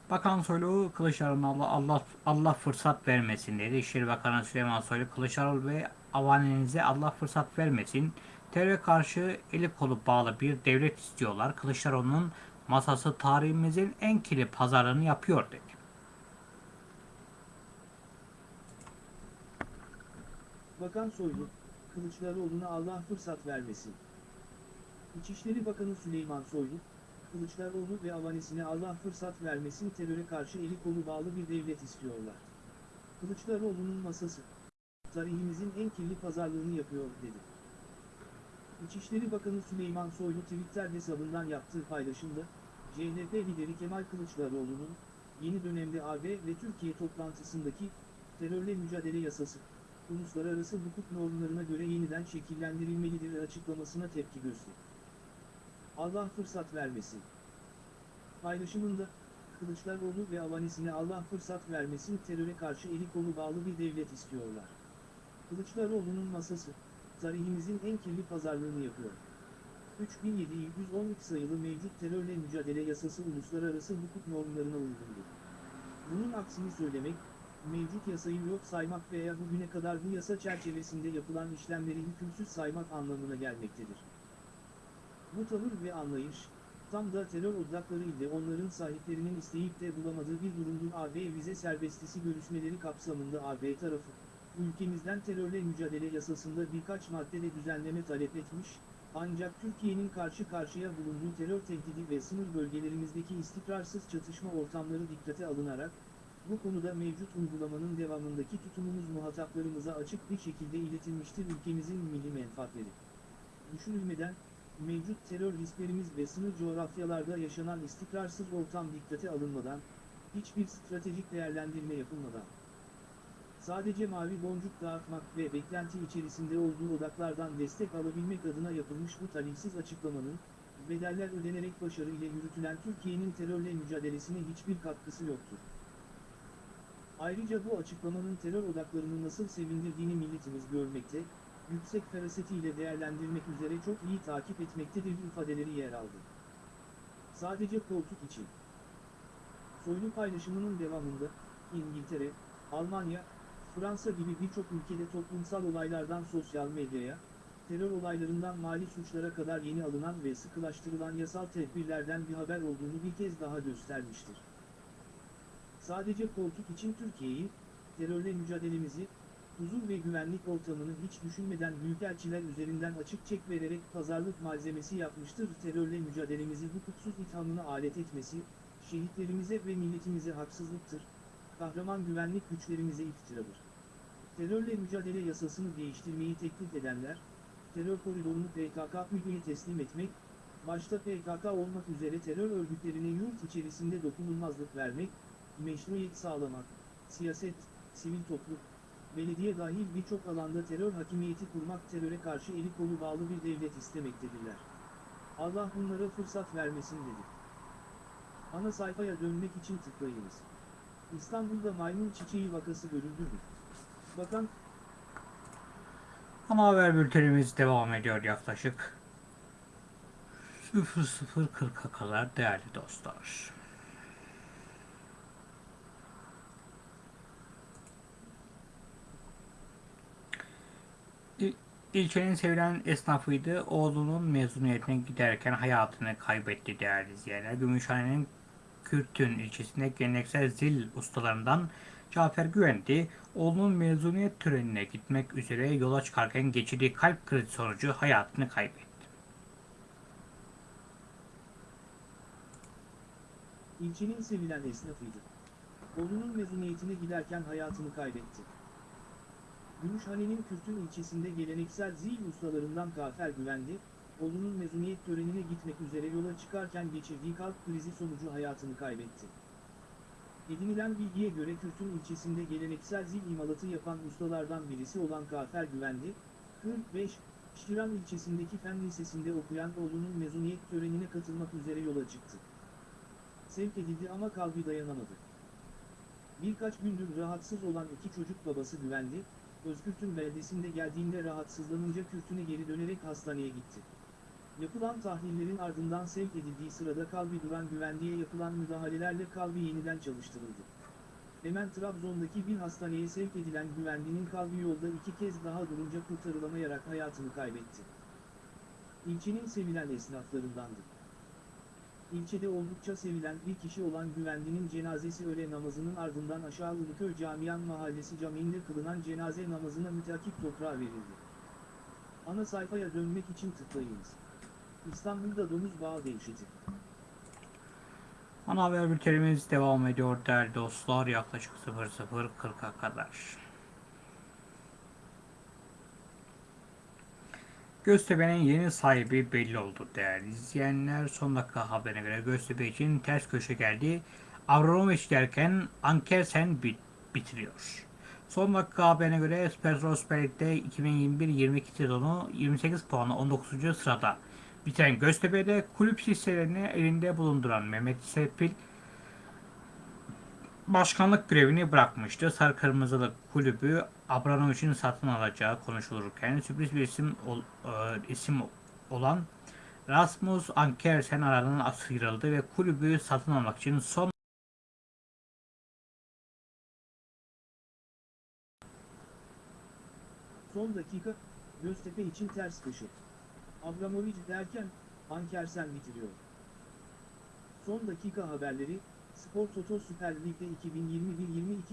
Bakan Soylu Kılıçdaroğlu'na Allah, Allah, Allah fırsat vermesin dedi. İçişleri Bakanı Süleyman Soylu Kılıçdaroğlu ve avanenize Allah fırsat vermesin. Teröre karşı eli kolu bağlı bir devlet istiyorlar. Kılıçdaroğlu'nun masası tarihimizin en kirli pazarını yapıyor dedi. Bakan Soylu, Kılıçdaroğlu'na Allah fırsat vermesin. İçişleri Bakanı Süleyman Soylu, Kılıçdaroğlu ve avanesine Allah fırsat vermesin teröre karşı eli kolu bağlı bir devlet istiyorlar. Kılıçdaroğlu'nun masası, tarihimizin en kirli pazarlığını yapıyor dedi. İçişleri Bakanı Süleyman Soylu Twitter hesabından yaptığı paylaşımda, CHP lideri Kemal Kılıçdaroğlu'nun, yeni dönemde AB ve Türkiye toplantısındaki, terörle mücadele yasası, uluslararası hukuk normlarına göre yeniden şekillendirilmelidir açıklamasına tepki gösterdi. Allah fırsat vermesin. Paylaşımında, Kılıçdaroğlu ve avanesine Allah fırsat vermesin teröre karşı eli kolu bağlı bir devlet istiyorlar. Kılıçdaroğlu'nun masası, tarihimizin en kirli pazarlığını yapıyor. 3712 sayılı mevcut terörle mücadele yasası uluslararası hukuk normlarına uygundur. Bunun aksini söylemek, mevcut yasayı yok saymak veya bugüne kadar bu yasa çerçevesinde yapılan işlemleri hükümsüz saymak anlamına gelmektedir. Bu tavır ve anlayış, tam da terör odakları ile onların sahiplerinin isteyip de bulamadığı bir durumdur AB vize serbestisi görüşmeleri kapsamında AB tarafı, ülkemizden terörle mücadele yasasında birkaç maddede düzenleme talep etmiş, ancak Türkiye'nin karşı karşıya bulunduğu terör tehdidi ve sınır bölgelerimizdeki istikrarsız çatışma ortamları dikkate alınarak, bu konuda mevcut uygulamanın devamındaki tutumumuz muhataplarımıza açık bir şekilde iletilmiştir ülkemizin milli menfaatleri. Düşünülmeden, mevcut terör risklerimiz ve sınır coğrafyalarda yaşanan istikrarsız ortam dikkate alınmadan, hiçbir stratejik değerlendirme yapılmadan, sadece mavi boncuk dağıtmak ve beklenti içerisinde olduğu odaklardan destek alabilmek adına yapılmış bu talihsiz açıklamanın, bedeller ödenerek başarı ile yürütülen Türkiye'nin terörle mücadelesine hiçbir katkısı yoktur. Ayrıca bu açıklamanın terör odaklarını nasıl sevindirdiğini milletimiz görmekte, yüksek ferasetiyle değerlendirmek üzere çok iyi takip etmektedir ifadeleri yer aldı. Sadece koltuk için. Soylu paylaşımının devamında, İngiltere, Almanya, Fransa gibi birçok ülkede toplumsal olaylardan sosyal medyaya, terör olaylarından mali suçlara kadar yeni alınan ve sıkılaştırılan yasal tedbirlerden bir haber olduğunu bir kez daha göstermiştir. Sadece koltuk için Türkiye'yi, terörle mücadelemizi, huzur ve güvenlik ortamını hiç düşünmeden büyükelçiler üzerinden açık çek vererek pazarlık malzemesi yapmıştır. Terörle mücadelemizi hukuksuz ithamına alet etmesi, şehitlerimize ve milletimize haksızlıktır. Kahraman güvenlik güçlerimize iftiradır. Terörle mücadele yasasını değiştirmeyi teklif edenler, terör koridorunu PKK müdüğüne teslim etmek, başta PKK olmak üzere terör örgütlerine yurt içerisinde dokunulmazlık vermek, meşruiyet sağlamak, siyaset, sivil toplum, belediye dahil birçok alanda terör hakimiyeti kurmak teröre karşı eli kolu bağlı bir devlet istemektedirler. Allah bunlara fırsat vermesin dedi. Ana sayfaya dönmek için tıklayınız. İstanbul'da maymun çiçeği vakası görüldü mü? Bakan, Ana haber bültenimiz devam ediyor yaklaşık 00.40'a kadar değerli dostlar. İlçenin sevilen esnafıydı. Oğlunun mezuniyetine giderken hayatını kaybetti değerli izleyenler. Gümüşhane'nin Kürtün ilçesinde geleneksel zil ustalarından Cafer Güvendi, oğlunun mezuniyet törenine gitmek üzere yola çıkarken geçirdiği kalp krizi sonucu hayatını kaybetti. ilçenin sevilen esnafıydı. Oğlunun mezuniyetine giderken hayatını kaybetti. Gümüşhane'nin Kürtün ilçesinde geleneksel zil ustalarından Kafer Güvendi, oğlunun mezuniyet törenine gitmek üzere yola çıkarken geçirdiği kalp krizi sonucu hayatını kaybetti. Edinilen bilgiye göre Kürtün ilçesinde geleneksel zil imalatı yapan ustalardan birisi olan Kafer Güvendi, 45, Şiran ilçesindeki Fen Lisesi'nde okuyan oğlunun mezuniyet törenine katılmak üzere yola çıktı. Sevk edildi ama kalbi dayanamadı. Birkaç gündür rahatsız olan iki çocuk babası güvendi, Özkürt'ün beldesinde geldiğinde rahatsızlanınca Kürtüne geri dönerek hastaneye gitti. Yapılan tahlillerin ardından sevk edildiği sırada kalbi duran güvendiğe yapılan müdahalelerle kalbi yeniden çalıştırıldı. Hemen Trabzon'daki bir hastaneye sevk edilen güvendinin kalbi yolda iki kez daha durunca kurtarılamayarak hayatını kaybetti. İlçenin sevilen esnaflarındandı. İlçede oldukça sevilen bir kişi olan Güvendi'nin cenazesi öğle namazının ardından aşağı Uluköy Camian Mahallesi Camii'nde kılınan cenaze namazına müteakip toprağa verildi. Ana sayfaya dönmek için tıklayınız. İstanbul'da domuz bağı devşeti. Ana haber bültenimiz devam ediyor değerli dostlar yaklaşık 00.40'a kadar. Göztepe'nin yeni sahibi belli oldu değerli izleyenler. Son dakika haberine göre Göztepe için ters köşe geldi. Avramovic derken Ankersen bit bitiriyor. Son dakika haberine göre Spor Süper Lig'de 2021-22 sezonu 28 puanla 19. sırada bitiren Göztepe'de kulüp hisselerini elinde bulunduran Mehmet Serpil başkanlık görevini bırakmıştı. Sarı Kırmızılı kulübü Abramovich'in satın alacağı konuşulurken sürpriz bir isim, ol- e, isim olan Rasmus Ankersen aradan sıyrıldı ve kulübü satın almak için son Son dakika, Göztepe için ters köşe. Abramovic derken, Ankersen bitiriyor. Son dakika haberleri, Spor Toto Süper Lig'de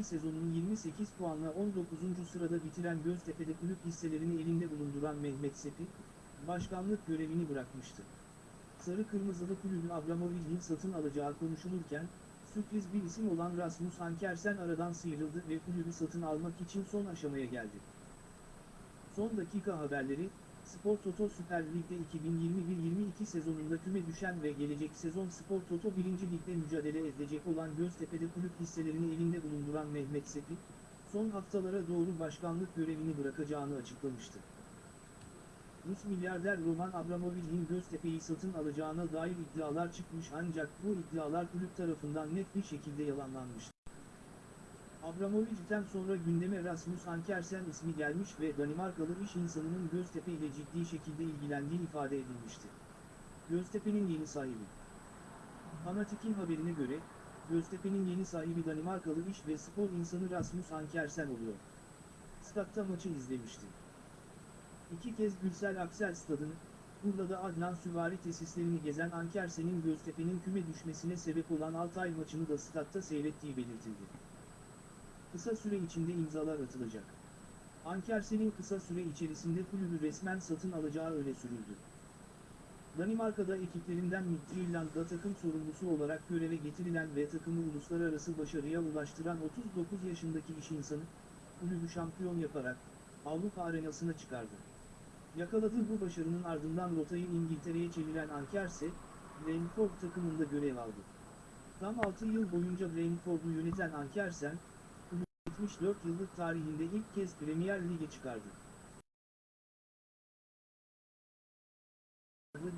2021-22 sezonunun 28 puanla 19. sırada bitiren Göztepe'de kulüp hisselerini elinde bulunduran Mehmet Sepi, başkanlık görevini bırakmıştı. Sarı Kırmızılı kulübün Abramovic'in satın alacağı konuşulurken, sürpriz bir isim olan Rasmus Ankersen aradan sıyrıldı ve kulübü satın almak için son aşamaya geldi. Son dakika haberleri, Spor Toto Süper Lig'de 2021-22 sezonunda küme düşen ve gelecek sezon Spor Toto 1. Lig'de mücadele edecek olan Göztepe'de kulüp hisselerini elinde bulunduran Mehmet Sepi, son haftalara doğru başkanlık görevini bırakacağını açıklamıştı. Rus milyarder Roman Abramovich'in Göztepe'yi satın alacağına dair iddialar çıkmış ancak bu iddialar kulüp tarafından net bir şekilde yalanlanmıştı. Abramovich'ten sonra gündeme Rasmus Ankersen ismi gelmiş ve Danimarkalı iş insanının Göztepe ile ciddi şekilde ilgilendiği ifade edilmişti. Göztepe'nin yeni sahibi. Fanatik'in haberine göre, Göztepe'nin yeni sahibi Danimarkalı iş ve spor insanı Rasmus Ankersen oluyor. Statta maçı izlemişti. İki kez Gürsel Aksel stadını, Urla'da Adnan Süvari tesislerini gezen Ankersen'in Göztepe'nin küme düşmesine sebep olan Altay maçını da statta seyrettiği belirtildi. Kısa süre içinde imzalar atılacak. Ankersen'in kısa süre içerisinde kulübü resmen satın alacağı öne sürüldü. Danimarka'da ekiplerinden Midtjylland'da takım sorumlusu olarak göreve getirilen ve takımı uluslararası başarıya ulaştıran 39 yaşındaki iş insanı, kulübü şampiyon yaparak, Avrupa arenasına çıkardı. Yakaladığı bu başarının ardından rotayı İngiltere'ye çeviren Ankerse, Brentford takımında görev aldı. Tam 6 yıl boyunca Brentford'u yöneten Ankersen, 74 yıllık tarihinde ilk kez Premier Lig'e çıkardı.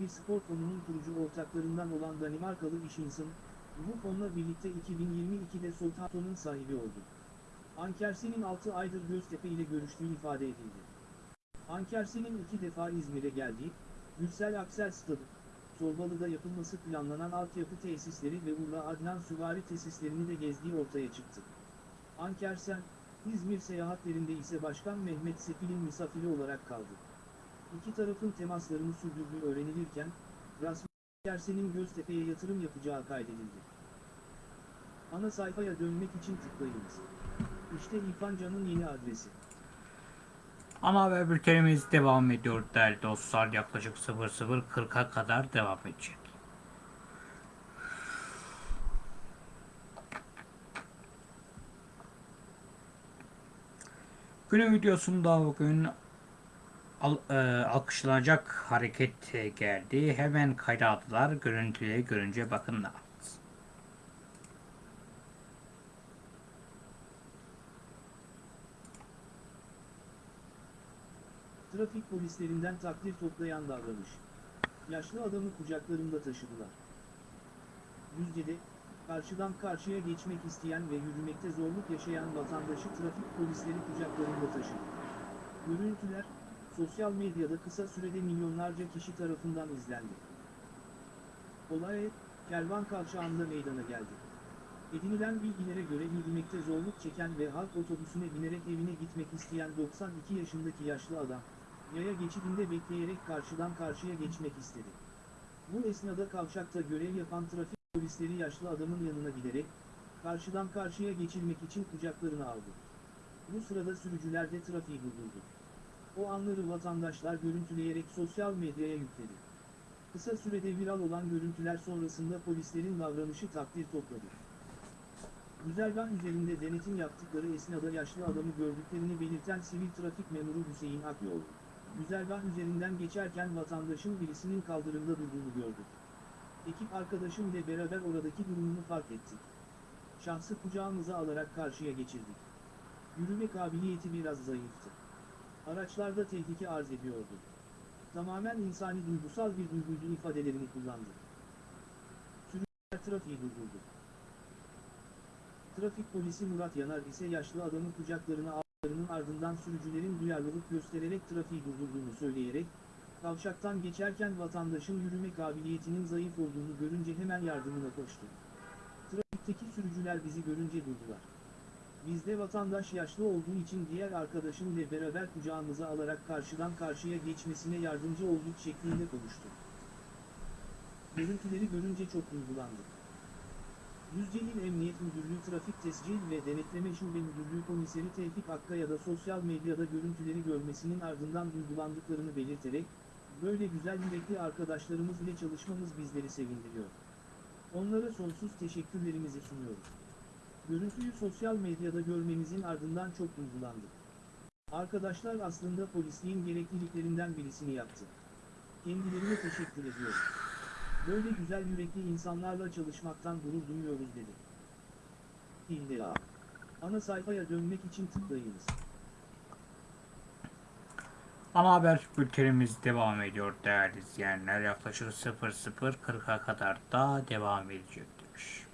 Bir spor fonunun kurucu ortaklarından olan Danimarkalı iş insanı, bu fonla birlikte 2022'de Southampton'un sahibi oldu. Ankersen'in 6 aydır Göztepe ile görüştüğü ifade edildi. Ankersen'in iki defa İzmir'e geldiği, Gürsel Aksel Stadı, Torbalı'da yapılması planlanan altyapı tesisleri ve Urla Adnan Süvari tesislerini de gezdiği ortaya çıktı. Ankersen, İzmir seyahatlerinde ise Başkan Mehmet Sepil'in misafiri olarak kaldı. İki tarafın temaslarını sürdürdüğü öğrenilirken, Rasmus Ankersen'in Göztepe'ye yatırım yapacağı kaydedildi. Ana sayfaya dönmek için tıklayınız. İşte İrfan Can'ın yeni adresi. Ana haber bültenimiz devam ediyor değerli dostlar. Yaklaşık 00.40'a kadar devam edecek. Günün videosunda bugün al, e, alkışlanacak hareket geldi. Hemen kayda. Görüntüleri görünce bakın ne. Trafik polislerinden takdir toplayan davranış. Yaşlı adamı kucaklarında taşıdılar. Düzce'de, karşıdan karşıya geçmek isteyen ve yürümekte zorluk yaşayan vatandaşı trafik polisleri kucaklarında taşıdı. Görüntüler, sosyal medyada kısa sürede milyonlarca kişi tarafından izlendi. Olay, Kervan Kavşağı'nda meydana geldi. Edinilen bilgilere göre yürümekte zorluk çeken ve halk otobüsüne binerek evine gitmek isteyen 92 yaşındaki yaşlı adam, yaya geçidinde bekleyerek karşıdan karşıya geçmek istedi. Bu esnada kavşakta görev yapan trafik polisleri yaşlı adamın yanına giderek, karşıdan karşıya geçilmek için kucaklarına aldı. Bu sırada sürücüler de trafiği durdurdu. O anları vatandaşlar görüntüleyerek sosyal medyaya yükledi. Kısa sürede viral olan görüntüler sonrasında polislerin davranışı takdir topladı. Güzergah üzerinde denetim yaptıkları esnada yaşlı adamı gördüklerini belirten sivil trafik memuru Hüseyin Akyol, güzergah üzerinden geçerken vatandaşın birisinin kaldırımda durduğunu gördü. Ekip arkadaşım ile beraber oradaki durumunu fark ettik. Şahsı kucağımıza alarak karşıya geçirdik. Yürüme kabiliyeti biraz zayıftı. Araçlarda tehlike arz ediyordu. Tamamen insani duygusal bir duyguydu ifadelerini kullandı. Sürücüler trafiği durdurdu. Trafik polisi Murat Yanar ise yaşlı adamı kucaklarına aldıklarının ardından sürücülerin duyarlılık göstererek trafiği durdurduğunu söyleyerek, kavşaktan geçerken vatandaşın yürüme kabiliyetinin zayıf olduğunu görünce hemen yardımına koştu. Trafikteki sürücüler bizi görünce durdular. Biz de vatandaş yaşlı olduğu için diğer arkadaşım ile beraber kucağımıza alarak karşıdan karşıya geçmesine yardımcı olduk şeklinde konuştu. Görüntüleri görünce çok duygulandık. Düzce İl Emniyet Müdürlüğü Trafik Tescil ve Denetleme Şube Müdürlüğü Komiseri Tevfik Akkaya da sosyal medyada görüntüleri görmesinin ardından duygulandıklarını belirterek, böyle güzel yürekli arkadaşlarımız ile çalışmamız bizleri sevindiriyor. Onlara sonsuz teşekkürlerimizi sunuyoruz. Görüntüyü sosyal medyada görmemizin ardından çok duygulandık. Arkadaşlar aslında polisliğin gerekliliklerinden birisini yaptı. Kendilerine teşekkür ediyorum. Böyle güzel yürekli insanlarla çalışmaktan gurur duyuyoruz dedi. İlla. Ana sayfaya dönmek için tıklayınız. Ana haber bültenimiz devam ediyor değerli izleyenler. Yaklaşık 00.40'a kadar da devam edecek demiş.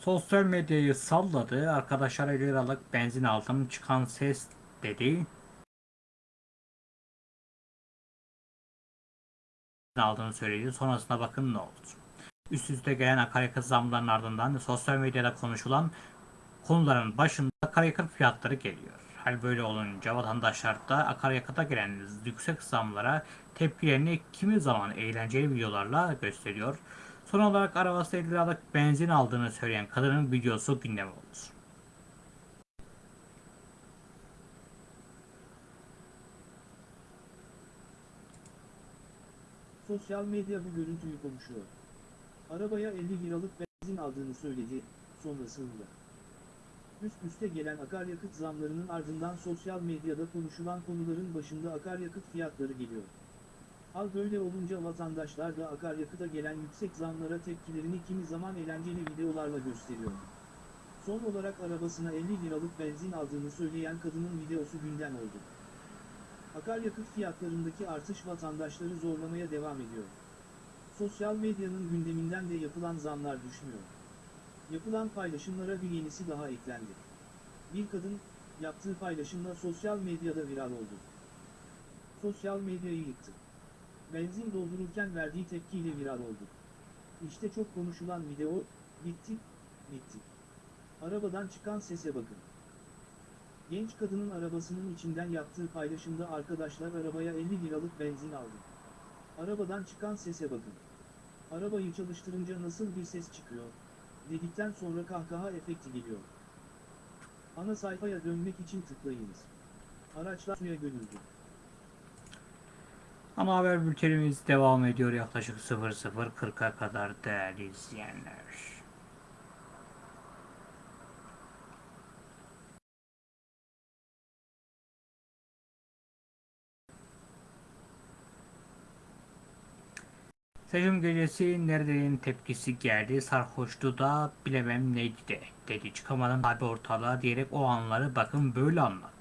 Sosyal medyayı salladı. Arkadaşlar 50 liralık benzin aldım. Çıkan ses dedi. aldığını söyledi. Sonrasında bakın ne oldu. Üst üste gelen akaryakıt zamlarının ardından sosyal medyada konuşulan konuların başında akaryakıt fiyatları geliyor. Hal böyle olunca vatandaşlar da akaryakıta gelen yüksek zamlara tepkilerini kimi zaman eğlenceli videolarla gösteriyor. Son olarak arabası 50 liralık benzin aldığını söyleyen kadının videosu gündem oldu. Sosyal medya bu görüntüyü konuşuyor. Arabaya 50 liralık benzin aldığını söyledi, sonrasında. Üst üste gelen akaryakıt zamlarının ardından sosyal medyada konuşulan konuların başında akaryakıt fiyatları geliyor. Hal böyle olunca vatandaşlar da akaryakıta gelen yüksek zamlara tepkilerini kimi zaman eğlenceli videolarla gösteriyor. Son olarak arabasına 50 liralık benzin aldığını söyleyen kadının videosu gündem oldu. Akaryakıt fiyatlarındaki artış vatandaşları zorlamaya devam ediyor. Sosyal medyanın gündeminden de yapılan zamlar düşmüyor. Yapılan paylaşımlara bir yenisi daha eklendi. Bir kadın, yaptığı paylaşımla sosyal medyada viral oldu. Sosyal medyayı yıktı. Benzin doldururken verdiği tepkiyle viral oldu. İşte çok konuşulan video, bitti, bitti. Arabadan çıkan sese bakın. Genç kadının arabasının içinden yaptığı paylaşımda arkadaşlar arabaya 50 liralık benzin aldı. Arabadan çıkan sese bakın. Arabayı çalıştırınca nasıl bir ses çıkıyor, dedikten sonra kahkaha efekti geliyor. Ana sayfaya dönmek için tıklayınız. Araçlar suya gömüldü. Ana haber bültenimiz devam ediyor yaklaşık 00.40'a kadar değerli izleyenler. Seçim gecesi neredenin tepkisi geldi sarhoştu da bilemem neydi de dedi çıkamadım abi ortalığa diyerek o anları bakın böyle anlattı.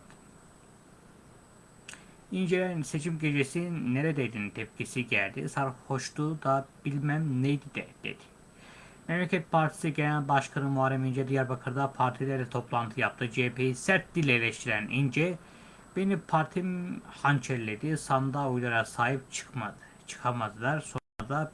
İncelen seçim gecesi neredeydin tepkisi geldi. Sarhoştu da bilmem neydi de dedi. Memleket Partisi Genel Başkanı Muharrem İnce Diyarbakır'da partilerle toplantı yaptı. CHP'yi sert dil eleştiren İnce, beni partim hançerledi, sandığa oylara sahip çıkmadı. Çıkamadılar. Da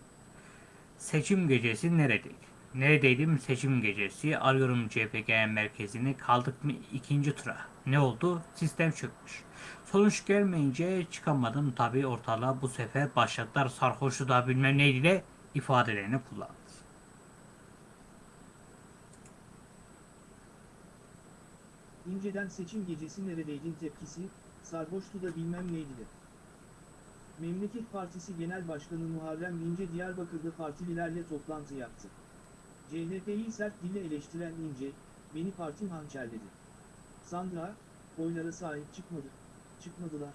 seçim gecesi neredeydi? Neredeydim seçim gecesi? Arıyorum CHP Merkezi'ni. Kaldık mı ikinci tura? Ne oldu? Sistem çökmüş. Sonuç gelmeyince çıkamadım tabii ortalığa bu sefer başladılar sarhoşu da bilmem neydi de ifadelerini kullandı. İnceden seçim gecesi neredeydin tepkisi, sarhoştu da bilmem neydi de. Memleket Partisi Genel Başkanı Muharrem İnce Diyarbakır'da partililerle toplantı yaptı. CHP'yi sert dille eleştiren İnce, beni partim hançerledi. Sandra, oylara sahip çıkmadı, çıkmadılar.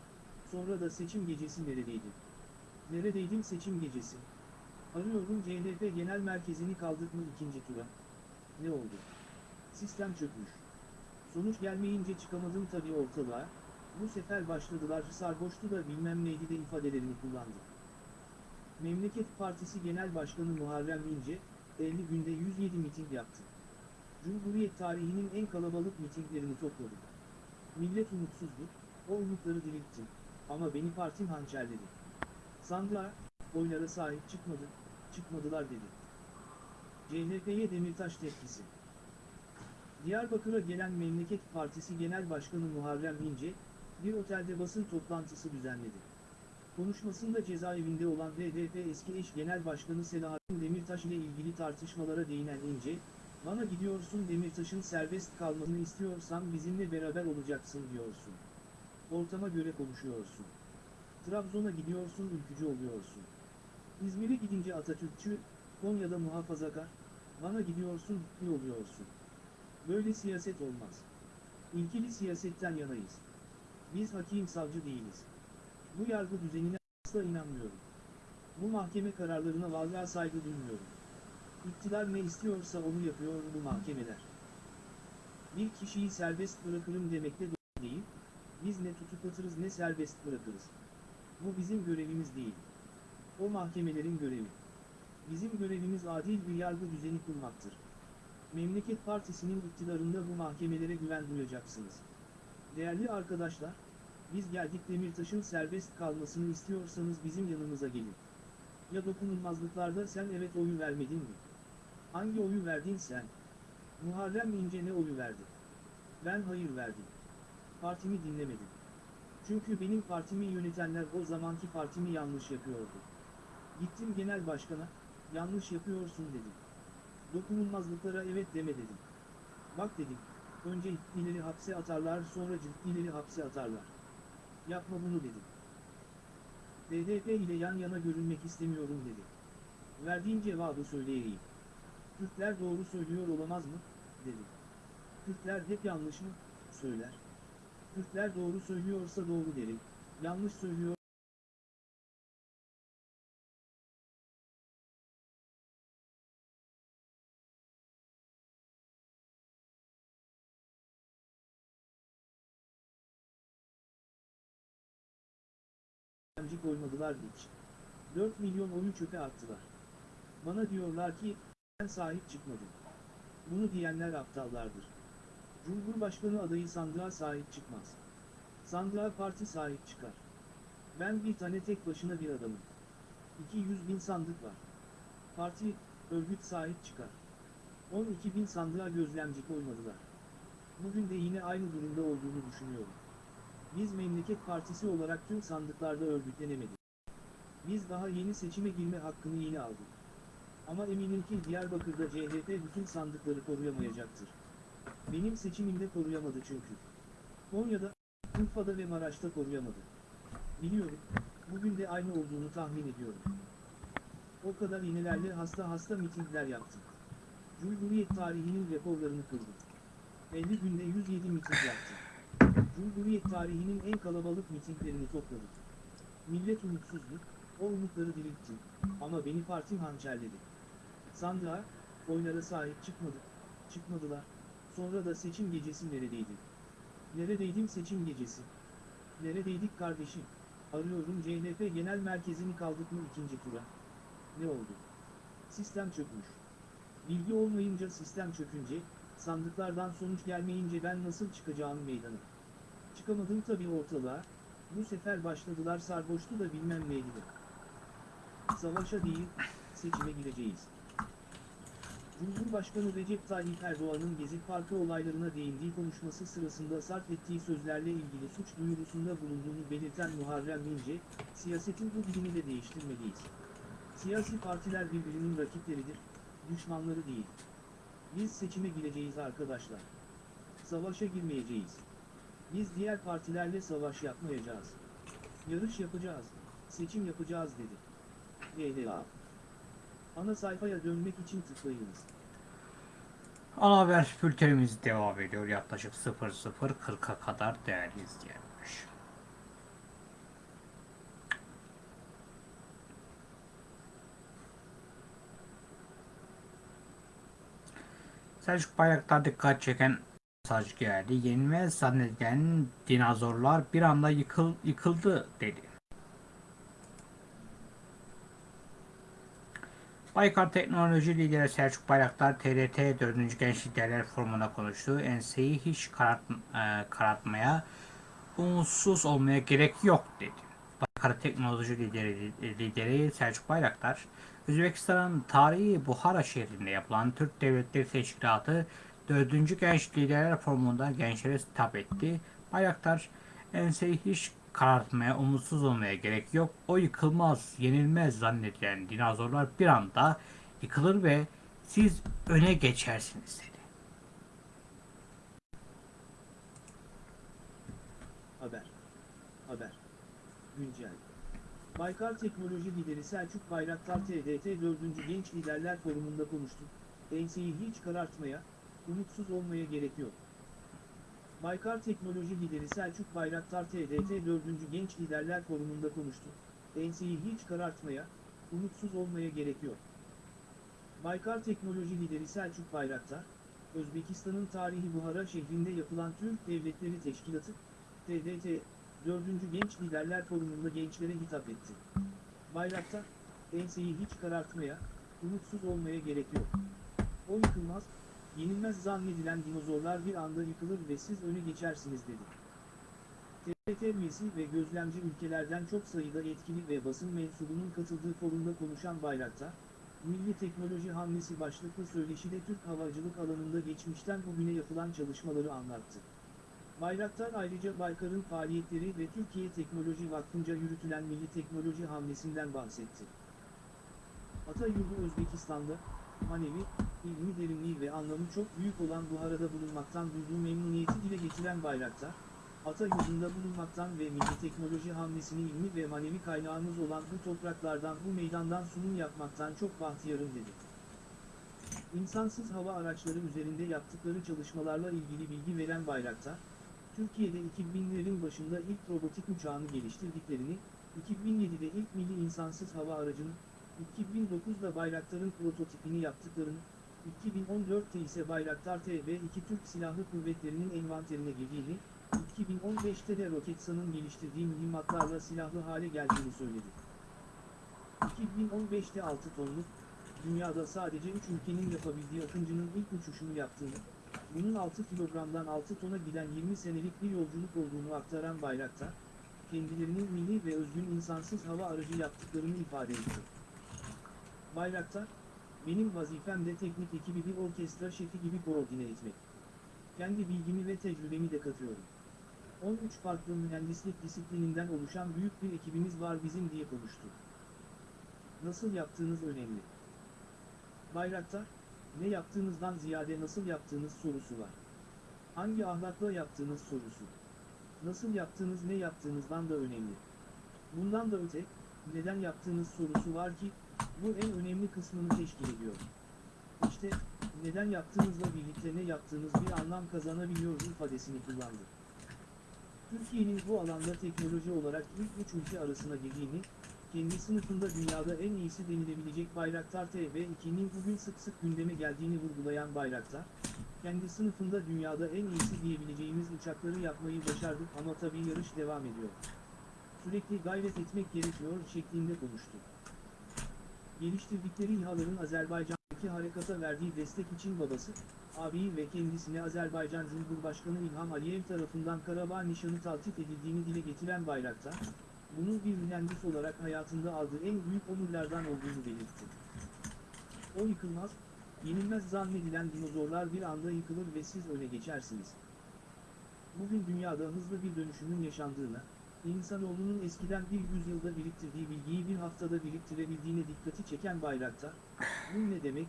Sonra da seçim gecesi neredeydi? Neredeydim seçim gecesi? Arıyorum CHP Genel Merkezini kaldık mı ikinci tura? Ne oldu? Sistem çökmüş. Sonuç gelmeyince çıkamadım tabii ortalığa, bu sefer başladılar sarhoştu da bilmem neydi de ifadelerini kullandı. Memleket Partisi Genel Başkanı Muharrem İnce, 50 günde 107 miting yaptı. Cumhuriyet tarihinin en kalabalık mitinglerini topladı. Millet umutsuzdu, o umutları diriltti. Ama beni partim hançerledi. Sandığa, oylara sahip çıkmadı, çıkmadılar dedi. CHP'ye Demirtaş tepkisi. Diyarbakır'a gelen Memleket Partisi Genel Başkanı Muharrem İnce, bir otelde basın toplantısı düzenledi. Konuşmasında cezaevinde olan HDP eski eş genel başkanı Selahattin Demirtaş ile ilgili tartışmalara değinen İnce, bana gidiyorsun Demirtaş'ın serbest kalmasını istiyorsan bizimle beraber olacaksın diyorsun. Ortama göre konuşuyorsun. Trabzon'a gidiyorsun ülkücü oluyorsun. İzmir'e gidince Atatürkçü, Konya'da muhafazakar, Bana gidiyorsun, ne oluyorsun? Böyle siyaset olmaz. İlkeli siyasetten yanayız. Biz hakim savcı değiliz. Bu yargı düzenine asla inanmıyorum. Bu mahkeme kararlarına vallahi saygı duymuyorum. İktidar ne istiyorsa onu yapıyor bu mahkemeler. Bir kişiyi serbest bırakırım demekle doğru değil, biz ne tutuklatırız ne serbest bırakırız. Bu bizim görevimiz değil. O mahkemelerin görevi. Bizim görevimiz adil bir yargı düzeni kurmaktır. Memleket Partisi'nin iktidarında bu mahkemelere güven duyacaksınız. Değerli arkadaşlar, biz geldik Demirtaş'ın serbest kalmasını istiyorsanız bizim yanımıza gelin. Ya dokunulmazlıklarda sen evet oyu vermedin mi? Hangi oyu verdin sen? Muharrem İnce ne oyu verdi? Ben hayır verdim. Partimi dinlemedim. Çünkü benim partimi yönetenler o zamanki partimi yanlış yapıyordu. Gittim genel başkana, yanlış yapıyorsun dedim. Dokunulmazlıklara evet deme dedim. Bak dedim, önce ciddileri hapse atarlar sonra ciddileri hapse atarlar. Yapma bunu dedim. BDP ile yan yana görünmek istemiyorum dedi. Verdiğim cevabı söyleyeyim. Türkler doğru söylüyor olamaz mı? dedi. Türkler hep yanlış mı? Söyler. Türkler doğru söylüyorsa doğru derim. Yanlış söylüyor. Emci koymadılar hiç. 4 milyon oyu çöpe attılar. Bana diyorlar ki, ben sahip çıkmadım. Bunu diyenler aptallardır. Cumhurbaşkanı adayı sandığa sahip çıkmaz. Sandığa parti sahip çıkar. Ben bir tane tek başına bir adamım. 200 bin sandık var. Parti, örgüt sahip çıkar. 12 bin sandığa gözlemci koymadılar. Bugün de yine aynı durumda olduğunu düşünüyorum. Biz Memleket Partisi olarak tüm sandıklarda örgütlenemedik. Biz daha yeni seçime girme hakkını yeni aldık. Ama eminim ki Diyarbakır'da CHP bütün sandıkları koruyamayacaktır. Benim seçimimde koruyamadı çünkü. Konya'da, Urfa'da ve Maraş'ta koruyamadı. Biliyorum, bugün de aynı olduğunu tahmin ediyorum. O kadar iğnelerle hasta hasta mitingler yaptım. Cumhuriyet tarihinin rekorlarını kırdım. 50 günde 107 miting yaptım. Cumhuriyet tarihinin en kalabalık mitinglerini topladım. Millet umutsuzdu, o umutları dirilttim. Ama beni partim hançerledi. Sandığa, oylara sahip çıkmadı. Çıkmadılar. Sonra da seçim gecesi neredeydim? Neredeydim seçim gecesi? Neredeydik kardeşim? Arıyorum CHP genel merkezini kaldık mı ikinci tura? Ne oldu? Sistem çökmüş. Bilgi olmayınca sistem çökünce, sandıklardan sonuç gelmeyince ben nasıl çıkacağım meydana? Çıkamadım tabii ortalığa, bu sefer başladılar sarhoştu da bilmem neydi. Savaşa değil, seçime gireceğiz. Cumhurbaşkanı Recep Tayyip Erdoğan'ın Gezi Parkı olaylarına değindiği konuşması sırasında sarf ettiği sözlerle ilgili suç duyurusunda bulunduğunu belirten Muharrem İnce, siyasetin bu dilini de değiştirmeliyiz. Siyasi partiler birbirinin rakipleridir, düşmanları değil. Biz seçime gireceğiz arkadaşlar. Savaşa girmeyeceğiz. Biz diğer partilerle savaş yapmayacağız. Yarış yapacağız, seçim yapacağız dedi. YDA. Ana sayfaya dönmek için tıklayınız. Ana haber bültenimiz devam ediyor. Yaklaşık 00.40'a kadar değerli izleyenler. Selçuk Bayraktar dikkat çeken mesaj geldi. Yenilmez zannedilen dinozorlar bir anda yıkıl, yıkıldı dedi. Baykar Teknoloji Lideri Selçuk Bayraktar TRT 4. Genç Liderler Forumu'nda konuştu. Enseyi hiç karart, e, karartmaya, umutsuz olmaya gerek yok dedi. Baykar Teknoloji Lideri, lideri Selçuk Bayraktar, Özbekistan'ın tarihi Buhara şehrinde yapılan Türk Devletleri Teşkilatı 4. Genç Liderler Forumu'nda gençlere hitap etti. Bayraktar, enseyi hiç karartmaya, umutsuz olmaya gerek yok. O yıkılmaz, yenilmez zannedilen dinozorlar bir anda yıkılır ve siz öne geçersiniz dedi. Haber. Haber. Güncel. Baykar Teknoloji Lideri Selçuk Bayraktar TDT 4. Genç Liderler Forumu'nda konuştu. enseyi hiç karartmaya, umutsuz olmaya gerek yok. Baykar Teknoloji Lideri Selçuk Bayraktar TDT 4. Genç Liderler Forumu'nda konuştu. Enseyi hiç karartmaya, umutsuz olmaya gerek yok. Baykar Teknoloji Lideri Selçuk Bayraktar, Özbekistan'ın tarihi Buhara şehrinde yapılan Türk Devletleri Teşkilatı, TDT, 4. Genç Liderler Forumu'nda gençlere hitap etti. Bayraktar, enseyi hiç karartmaya, umutsuz olmaya gerek yok. O yıkılmaz, yenilmez zannedilen dinozorlar bir anda yıkılır ve siz öne geçersiniz dedi. TRT üyesi ve gözlemci ülkelerden çok sayıda yetkili ve basın mensubunun katıldığı forumda konuşan Bayraktar, Milli Teknoloji Hamlesi başlıklı söyleşide Türk havacılık alanında geçmişten bugüne yapılan çalışmaları anlattı. Bayraktar ayrıca Baykar'ın faaliyetleri ve Türkiye Teknoloji Vakfı'nca yürütülen Milli Teknoloji Hamlesi'nden bahsetti. Atayurdu Özbekistan'da, manevi, ilmi derinliği ve anlamı çok büyük olan Buhara'da bulunmaktan duyduğu memnuniyeti dile getiren Bayraktar, Atayurdu'nda bulunmaktan ve milli teknoloji hamlesini ilmi ve manevi kaynağımız olan bu topraklardan bu meydandan sunum yapmaktan çok bahtiyarım dedi. İnsansız hava araçları üzerinde yaptıkları çalışmalarla ilgili bilgi veren Bayraktar, Türkiye'de 2000'lerin başında ilk robotik uçağını geliştirdiklerini, 2007'de ilk milli insansız hava aracını, 2009'da Bayraktar'ın prototipini yaptıklarını, 2014'te ise Bayraktar TB2 Türk Silahlı Kuvvetleri'nin envanterine girdiğini, 2015'te de Roketsan'ın geliştirdiği mühimmatlarla silahlı hale geldiğini söyledi. 2015'te 6 tonluk, dünyada sadece 3 ülkenin yapabildiği Akıncı'nın ilk uçuşunu yaptığını, bunun 6 kilogramdan 6 tona giden 20 senelik bir yolculuk olduğunu aktaran Bayraktar, kendilerinin milli ve özgün insansız hava aracı yaptıklarını ifade etti. Bayraktar, benim vazifem de teknik ekibi bir orkestra şefi gibi koordine etmek. Kendi bilgimi ve tecrübemi de katıyorum. 13 farklı mühendislik disiplininden oluşan büyük bir ekibimiz var bizim diye konuştu. Nasıl yaptığınız önemli. Bayraktar, ne yaptığınızdan ziyade nasıl yaptığınız sorusu var. Hangi ahlakla yaptığınız sorusu. Nasıl yaptığınız ne yaptığınızdan da önemli. Bundan da öte, neden yaptığınız sorusu var ki, bu en önemli kısmını teşkil ediyor. İşte, neden yaptığınızla birlikte ne yaptığınız bir anlam kazanabiliyor ifadesini kullandı. Türkiye'nin bu alanda teknoloji olarak ilk üç ülke arasına girdiğini, kendi sınıfında dünyada en iyisi denilebilecek Bayraktar TB2'nin bugün sık sık gündeme geldiğini vurgulayan Bayraktar, kendi sınıfında dünyada en iyisi diyebileceğimiz uçakları yapmayı başardık ama tabii yarış devam ediyor. Sürekli gayret etmek gerekiyor şeklinde konuştu. Geliştirdikleri İHA'ların Azerbaycan'daki harekata verdiği destek için babası, abi ve kendisine Azerbaycan Cumhurbaşkanı İlham Aliyev tarafından Karabağ nişanı taltif edildiğini dile getiren Bayraktar, bunun bir mühendis olarak hayatında aldığı en büyük onurlardan olduğunu belirtti. O yıkılmaz, yenilmez zannedilen dinozorlar bir anda yıkılır ve siz öne geçersiniz. Bugün dünyada hızlı bir dönüşümün yaşandığına, insanoğlunun eskiden bir yüzyılda biriktirdiği bilgiyi bir haftada biriktirebildiğine dikkati çeken Bayraktar, bu ne demek,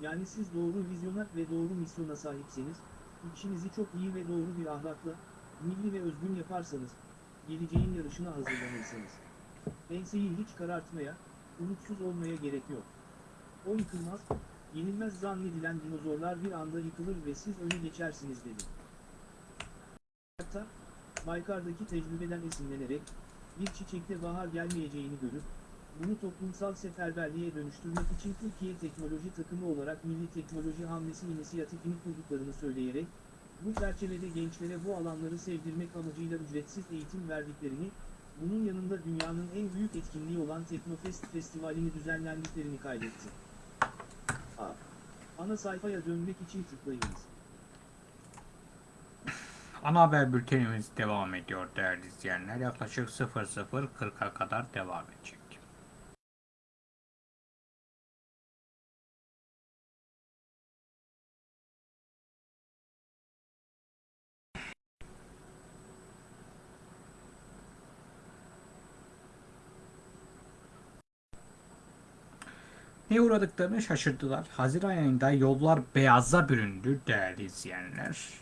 yani siz doğru vizyona ve doğru misyona sahipseniz, işinizi çok iyi ve doğru bir ahlakla, milli ve özgün yaparsanız, geleceğin yarışına hazırlanırsınız. Enseyi hiç karartmaya, umutsuz olmaya gerek yok. O yıkılmaz, yenilmez zannedilen dinozorlar bir anda yıkılır ve siz öne geçersiniz dedi. Hatta, Baykar'daki tecrübeden esinlenerek, bir çiçekte bahar gelmeyeceğini görüp, bunu toplumsal seferberliğe dönüştürmek için Türkiye Teknoloji Takımı olarak Milli Teknoloji Hamlesi inisiyatifini kurduklarını söyleyerek, bu çerçevede gençlere bu alanları sevdirmek amacıyla ücretsiz eğitim verdiklerini, bunun yanında dünyanın en büyük etkinliği olan Teknofest Festivali'ni düzenlendiklerini kaydetti. A. Ana sayfaya dönmek için tıklayınız. Ana haber bültenimiz devam ediyor değerli izleyenler. Yaklaşık 00.40'a kadar devam edecek. Ne uğradıklarını şaşırdılar. Haziran ayında yollar beyaza büründü değerli izleyenler.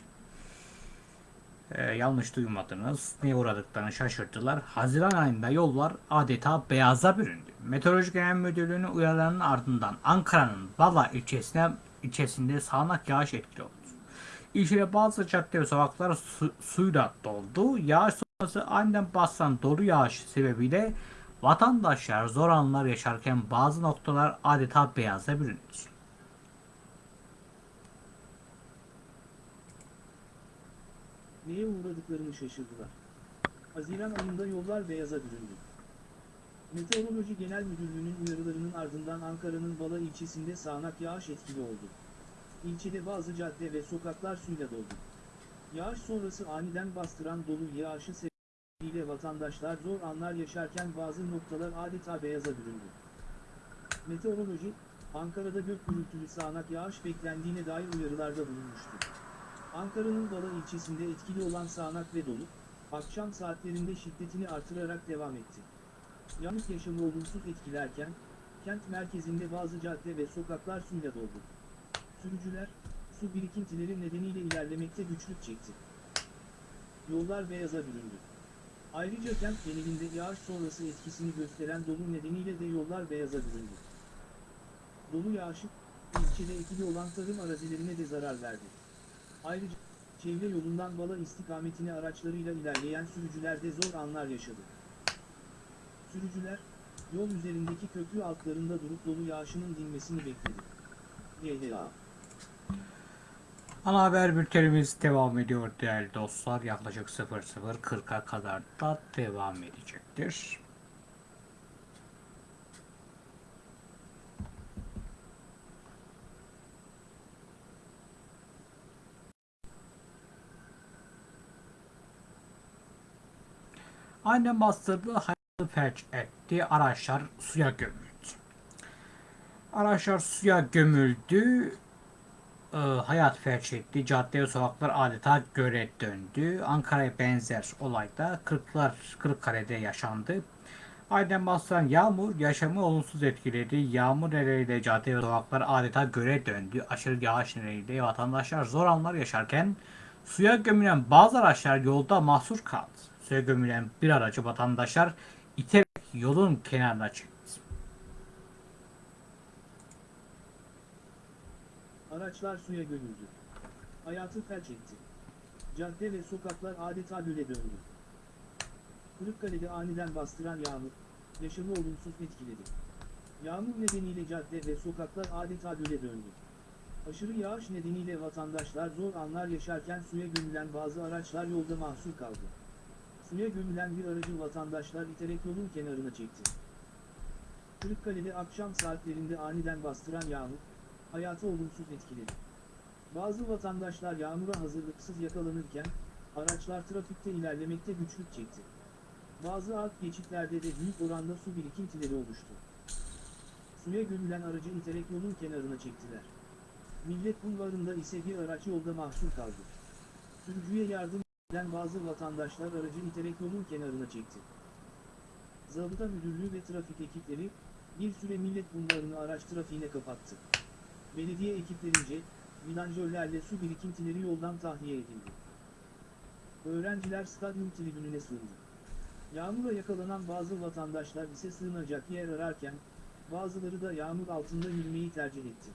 Ee, yanlış duymadınız. Ne uğradıklarını şaşırdılar. Haziran ayında yollar adeta beyaza büründü. Meteoroloji Genel Müdürlüğü'nün uyarılarının ardından Ankara'nın Bala ilçesine ilçesinde sağanak yağış etkili oldu. İlçede bazı cadde ve sokaklar su, suyla doldu. Yağış sonrası aniden basan dolu yağış sebebiyle vatandaşlar zor anlar yaşarken bazı noktalar adeta beyaza büründü. Neye uğradıklarını şaşırdılar. Haziran ayında yollar beyaza büründü. Meteoroloji Genel Müdürlüğü'nün uyarılarının ardından Ankara'nın Bala ilçesinde sağanak yağış etkili oldu. İlçede bazı cadde ve sokaklar suyla doldu. Yağış sonrası aniden bastıran dolu yağışı sebebiyle vatandaşlar zor anlar yaşarken bazı noktalar adeta beyaza büründü. Meteoroloji, Ankara'da gök gürültülü sağanak yağış beklendiğine dair uyarılarda bulunmuştu. Ankara'nın Bala ilçesinde etkili olan sağanak ve dolu, akşam saatlerinde şiddetini artırarak devam etti. Yağmur yaşamı olumsuz etkilerken, kent merkezinde bazı cadde ve sokaklar suyla doldu. Sürücüler, su birikintileri nedeniyle ilerlemekte güçlük çekti. Yollar beyaza büründü. Ayrıca kent genelinde yağış sonrası etkisini gösteren dolu nedeniyle de yollar beyaza büründü. Dolu yağışı, ilçede etkili olan tarım arazilerine de zarar verdi. Ayrıca, çevre yolundan Bala istikametine araçlarıyla ilerleyen sürücüler de zor anlar yaşadı. Sürücüler, yol üzerindeki köprü altlarında durup dolu yağışının dinmesini bekledi. YDA Ana haber bültenimiz devam ediyor değerli dostlar. Yaklaşık 00.40'a kadar da devam edecektir. Annem bastırdı, hayatı felç etti, araçlar suya gömüldü. Araçlar suya gömüldü, e, hayat felç etti. Cadde sokaklar adeta göle döndü. Ankara'ya benzer olayda Kırklar, Kırıkkale'de yaşandı. Aynen bastıran yağmur yaşamı olumsuz etkiledi. Yağmur nedeniyle cadde ve sokaklar adeta göle döndü. Aşırı yağış nedeniyle vatandaşlar zor anlar yaşarken suya gömülen bazı araçlar yolda mahsur kaldı. Suya gömülen bir aracı vatandaşlar iterek yolun kenarına çekti. Araçlar suya gömüldü. Hayatı felç etti. Cadde ve sokaklar adeta göle döndü. Kırıkkale'de aniden bastıran yağmur, yaşamı olumsuz etkiledi. Yağmur nedeniyle cadde ve sokaklar adeta göle döndü. Aşırı yağış nedeniyle vatandaşlar zor anlar yaşarken suya gömülen bazı araçlar yolda mahsur kaldı. Suya gömülen bir aracı vatandaşlar iterek yolun kenarına çekti. Kırıkkale'de akşam saatlerinde aniden bastıran yağmur, hayatı olumsuz etkiledi. Bazı vatandaşlar yağmura hazırlıksız yakalanırken, araçlar trafikte ilerlemekte güçlük çekti. Bazı alt geçitlerde de büyük oranda su birikintileri oluştu. Suya gömülen aracı iterek yolun kenarına çektiler. Millet Bulvarı'nda ise bir araç yolda mahsur kaldı. Sürücüye yardım eden bazı vatandaşlar aracı iterek yolun kenarına çekti. Zabıta Müdürlüğü ve trafik ekipleri, bir süre Millet Bulvarı'nı araç trafiğine kapattı. Belediye ekiplerince, vidanjörlerle su birikintileri yoldan tahliye edildi. Öğrenciler stadyum tribününe sığındı. Yağmura yakalanan bazı vatandaşlar ise sığınacak yer ararken, bazıları da yağmur altında yürümeyi tercih etti.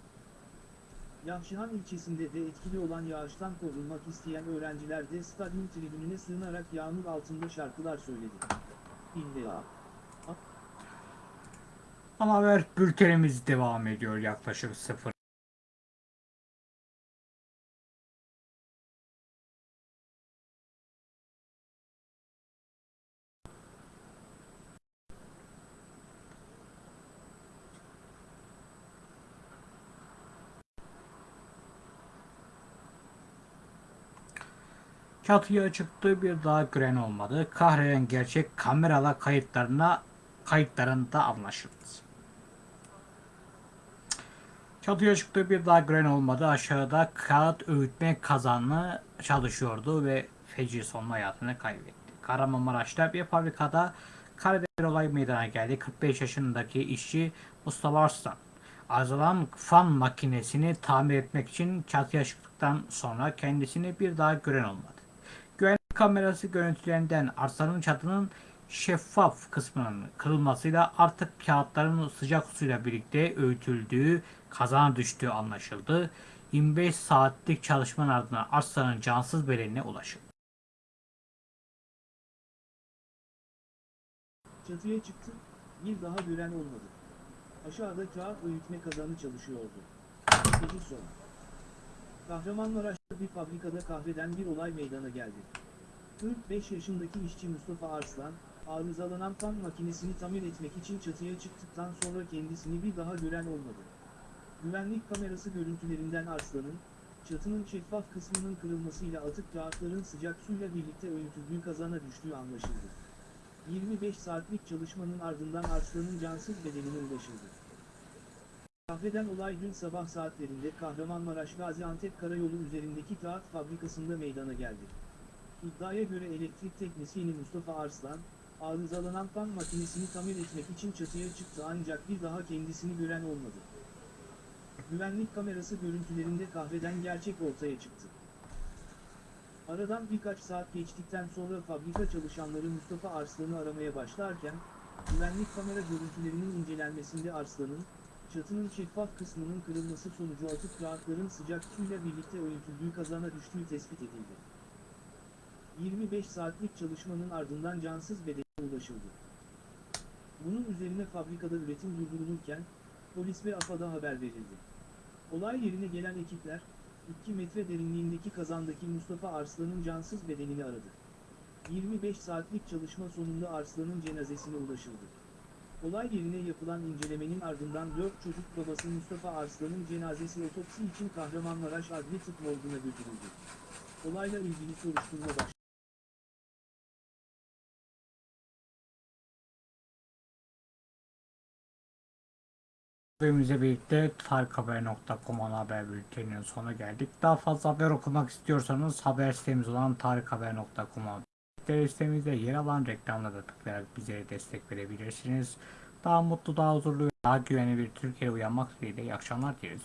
Yahşihan ilçesinde de etkili olan yağıştan korunmak isteyen öğrenciler de stadyum tribününe sığınarak yağmur altında şarkılar söyledi. İlla. Ana haber bültenimiz devam ediyor yaklaşık 0 Çatıya çıktı bir daha gören olmadı. Kahreden gerçek kameralar kayıtlarına kayıtlarında anlaşıldı. Çatıya çıktı bir daha gören olmadı. Aşağıda kağıt öğütme kazanı çalışıyordu ve feci sonunda hayatını kaybetti. Kahramanmaraş'ta bir fabrikada karadeniz olay meydana geldi. 45 yaşındaki işçi Mustafa Arslan arızalan fan makinesini tamir etmek için çatıya çıktıktan sonra kendisini bir daha gören olmadı. Kamerası görüntülerinden Arslan'ın çatının şeffaf kısmının kırılmasıyla artık kağıtların sıcak suyla birlikte öğütüldüğü, kazana düştüğü anlaşıldı. 25 saatlik çalışmanın ardından Arslan'ın cansız bedenine ulaşıldı. Çatıya çıktı, bir daha gören olmadı. Aşağıda kağıt öğütme kazanı çalışıyordu. Peki sonra. Kahramanmaraş'ta bir fabrikada kahveden bir olay meydana geldi. 45 yaşındaki işçi Mustafa Arslan, arızalanan fan makinesini tamir etmek için çatıya çıktıktan sonra kendisini bir daha gören olmadı. Güvenlik kamerası görüntülerinden Arslan'ın, çatının şeffaf kısmının kırılmasıyla atık kağıtların sıcak suyla birlikte öğütüldüğü kazana düştüğü anlaşıldı. 25 saatlik çalışmanın ardından Arslan'ın cansız bedenine ulaşıldı. Kahveden olay dün sabah saatlerinde Kahramanmaraş Gaziantep Karayolu üzerindeki kağıt fabrikasında meydana geldi. İddiaya göre elektrik teknisyeni Mustafa Arslan, arızalanan fan makinesini tamir etmek için çatıya çıktı ancak bir daha kendisini gören olmadı. Güvenlik kamerası görüntülerinde kahveden gerçek ortaya çıktı. Aradan birkaç saat geçtikten sonra fabrika çalışanları Mustafa Arslan'ı aramaya başlarken, güvenlik kamera görüntülerinin incelenmesinde Arslan'ın, çatının şeffaf kısmının kırılması sonucu atık kağıtların sıcak suyla birlikte öğütüldüğü kazana düştüğü tespit edildi. 25 saatlik çalışmanın ardından cansız bedene ulaşıldı. Bunun üzerine fabrikada üretim durdurulurken, polis ve AFAD'a haber verildi. Olay yerine gelen ekipler, 2 metre derinliğindeki kazandaki Mustafa Arslan'ın cansız bedenini aradı. 25 saatlik çalışma sonunda Arslan'ın cenazesine ulaşıldı. Olay yerine yapılan incelemenin ardından 4 çocuk babası Mustafa Arslan'ın cenazesi otopsi için Kahramanmaraş Adli Tıp Morgu'na götürüldü. Olayla ilgili soruşturma başladı. Haberimizle birlikte tarikhaber.com ana haber bülteninin sonuna geldik. Daha fazla haber okumak istiyorsanız haber sitemiz olan tarikhaber.com'a Haber sitemizde yer alan reklamlara tıklayarak bize destek verebilirsiniz. Daha mutlu, daha huzurlu, daha güvenli bir Türkiye uyanmak dileğiyle iyi akşamlar dileriz.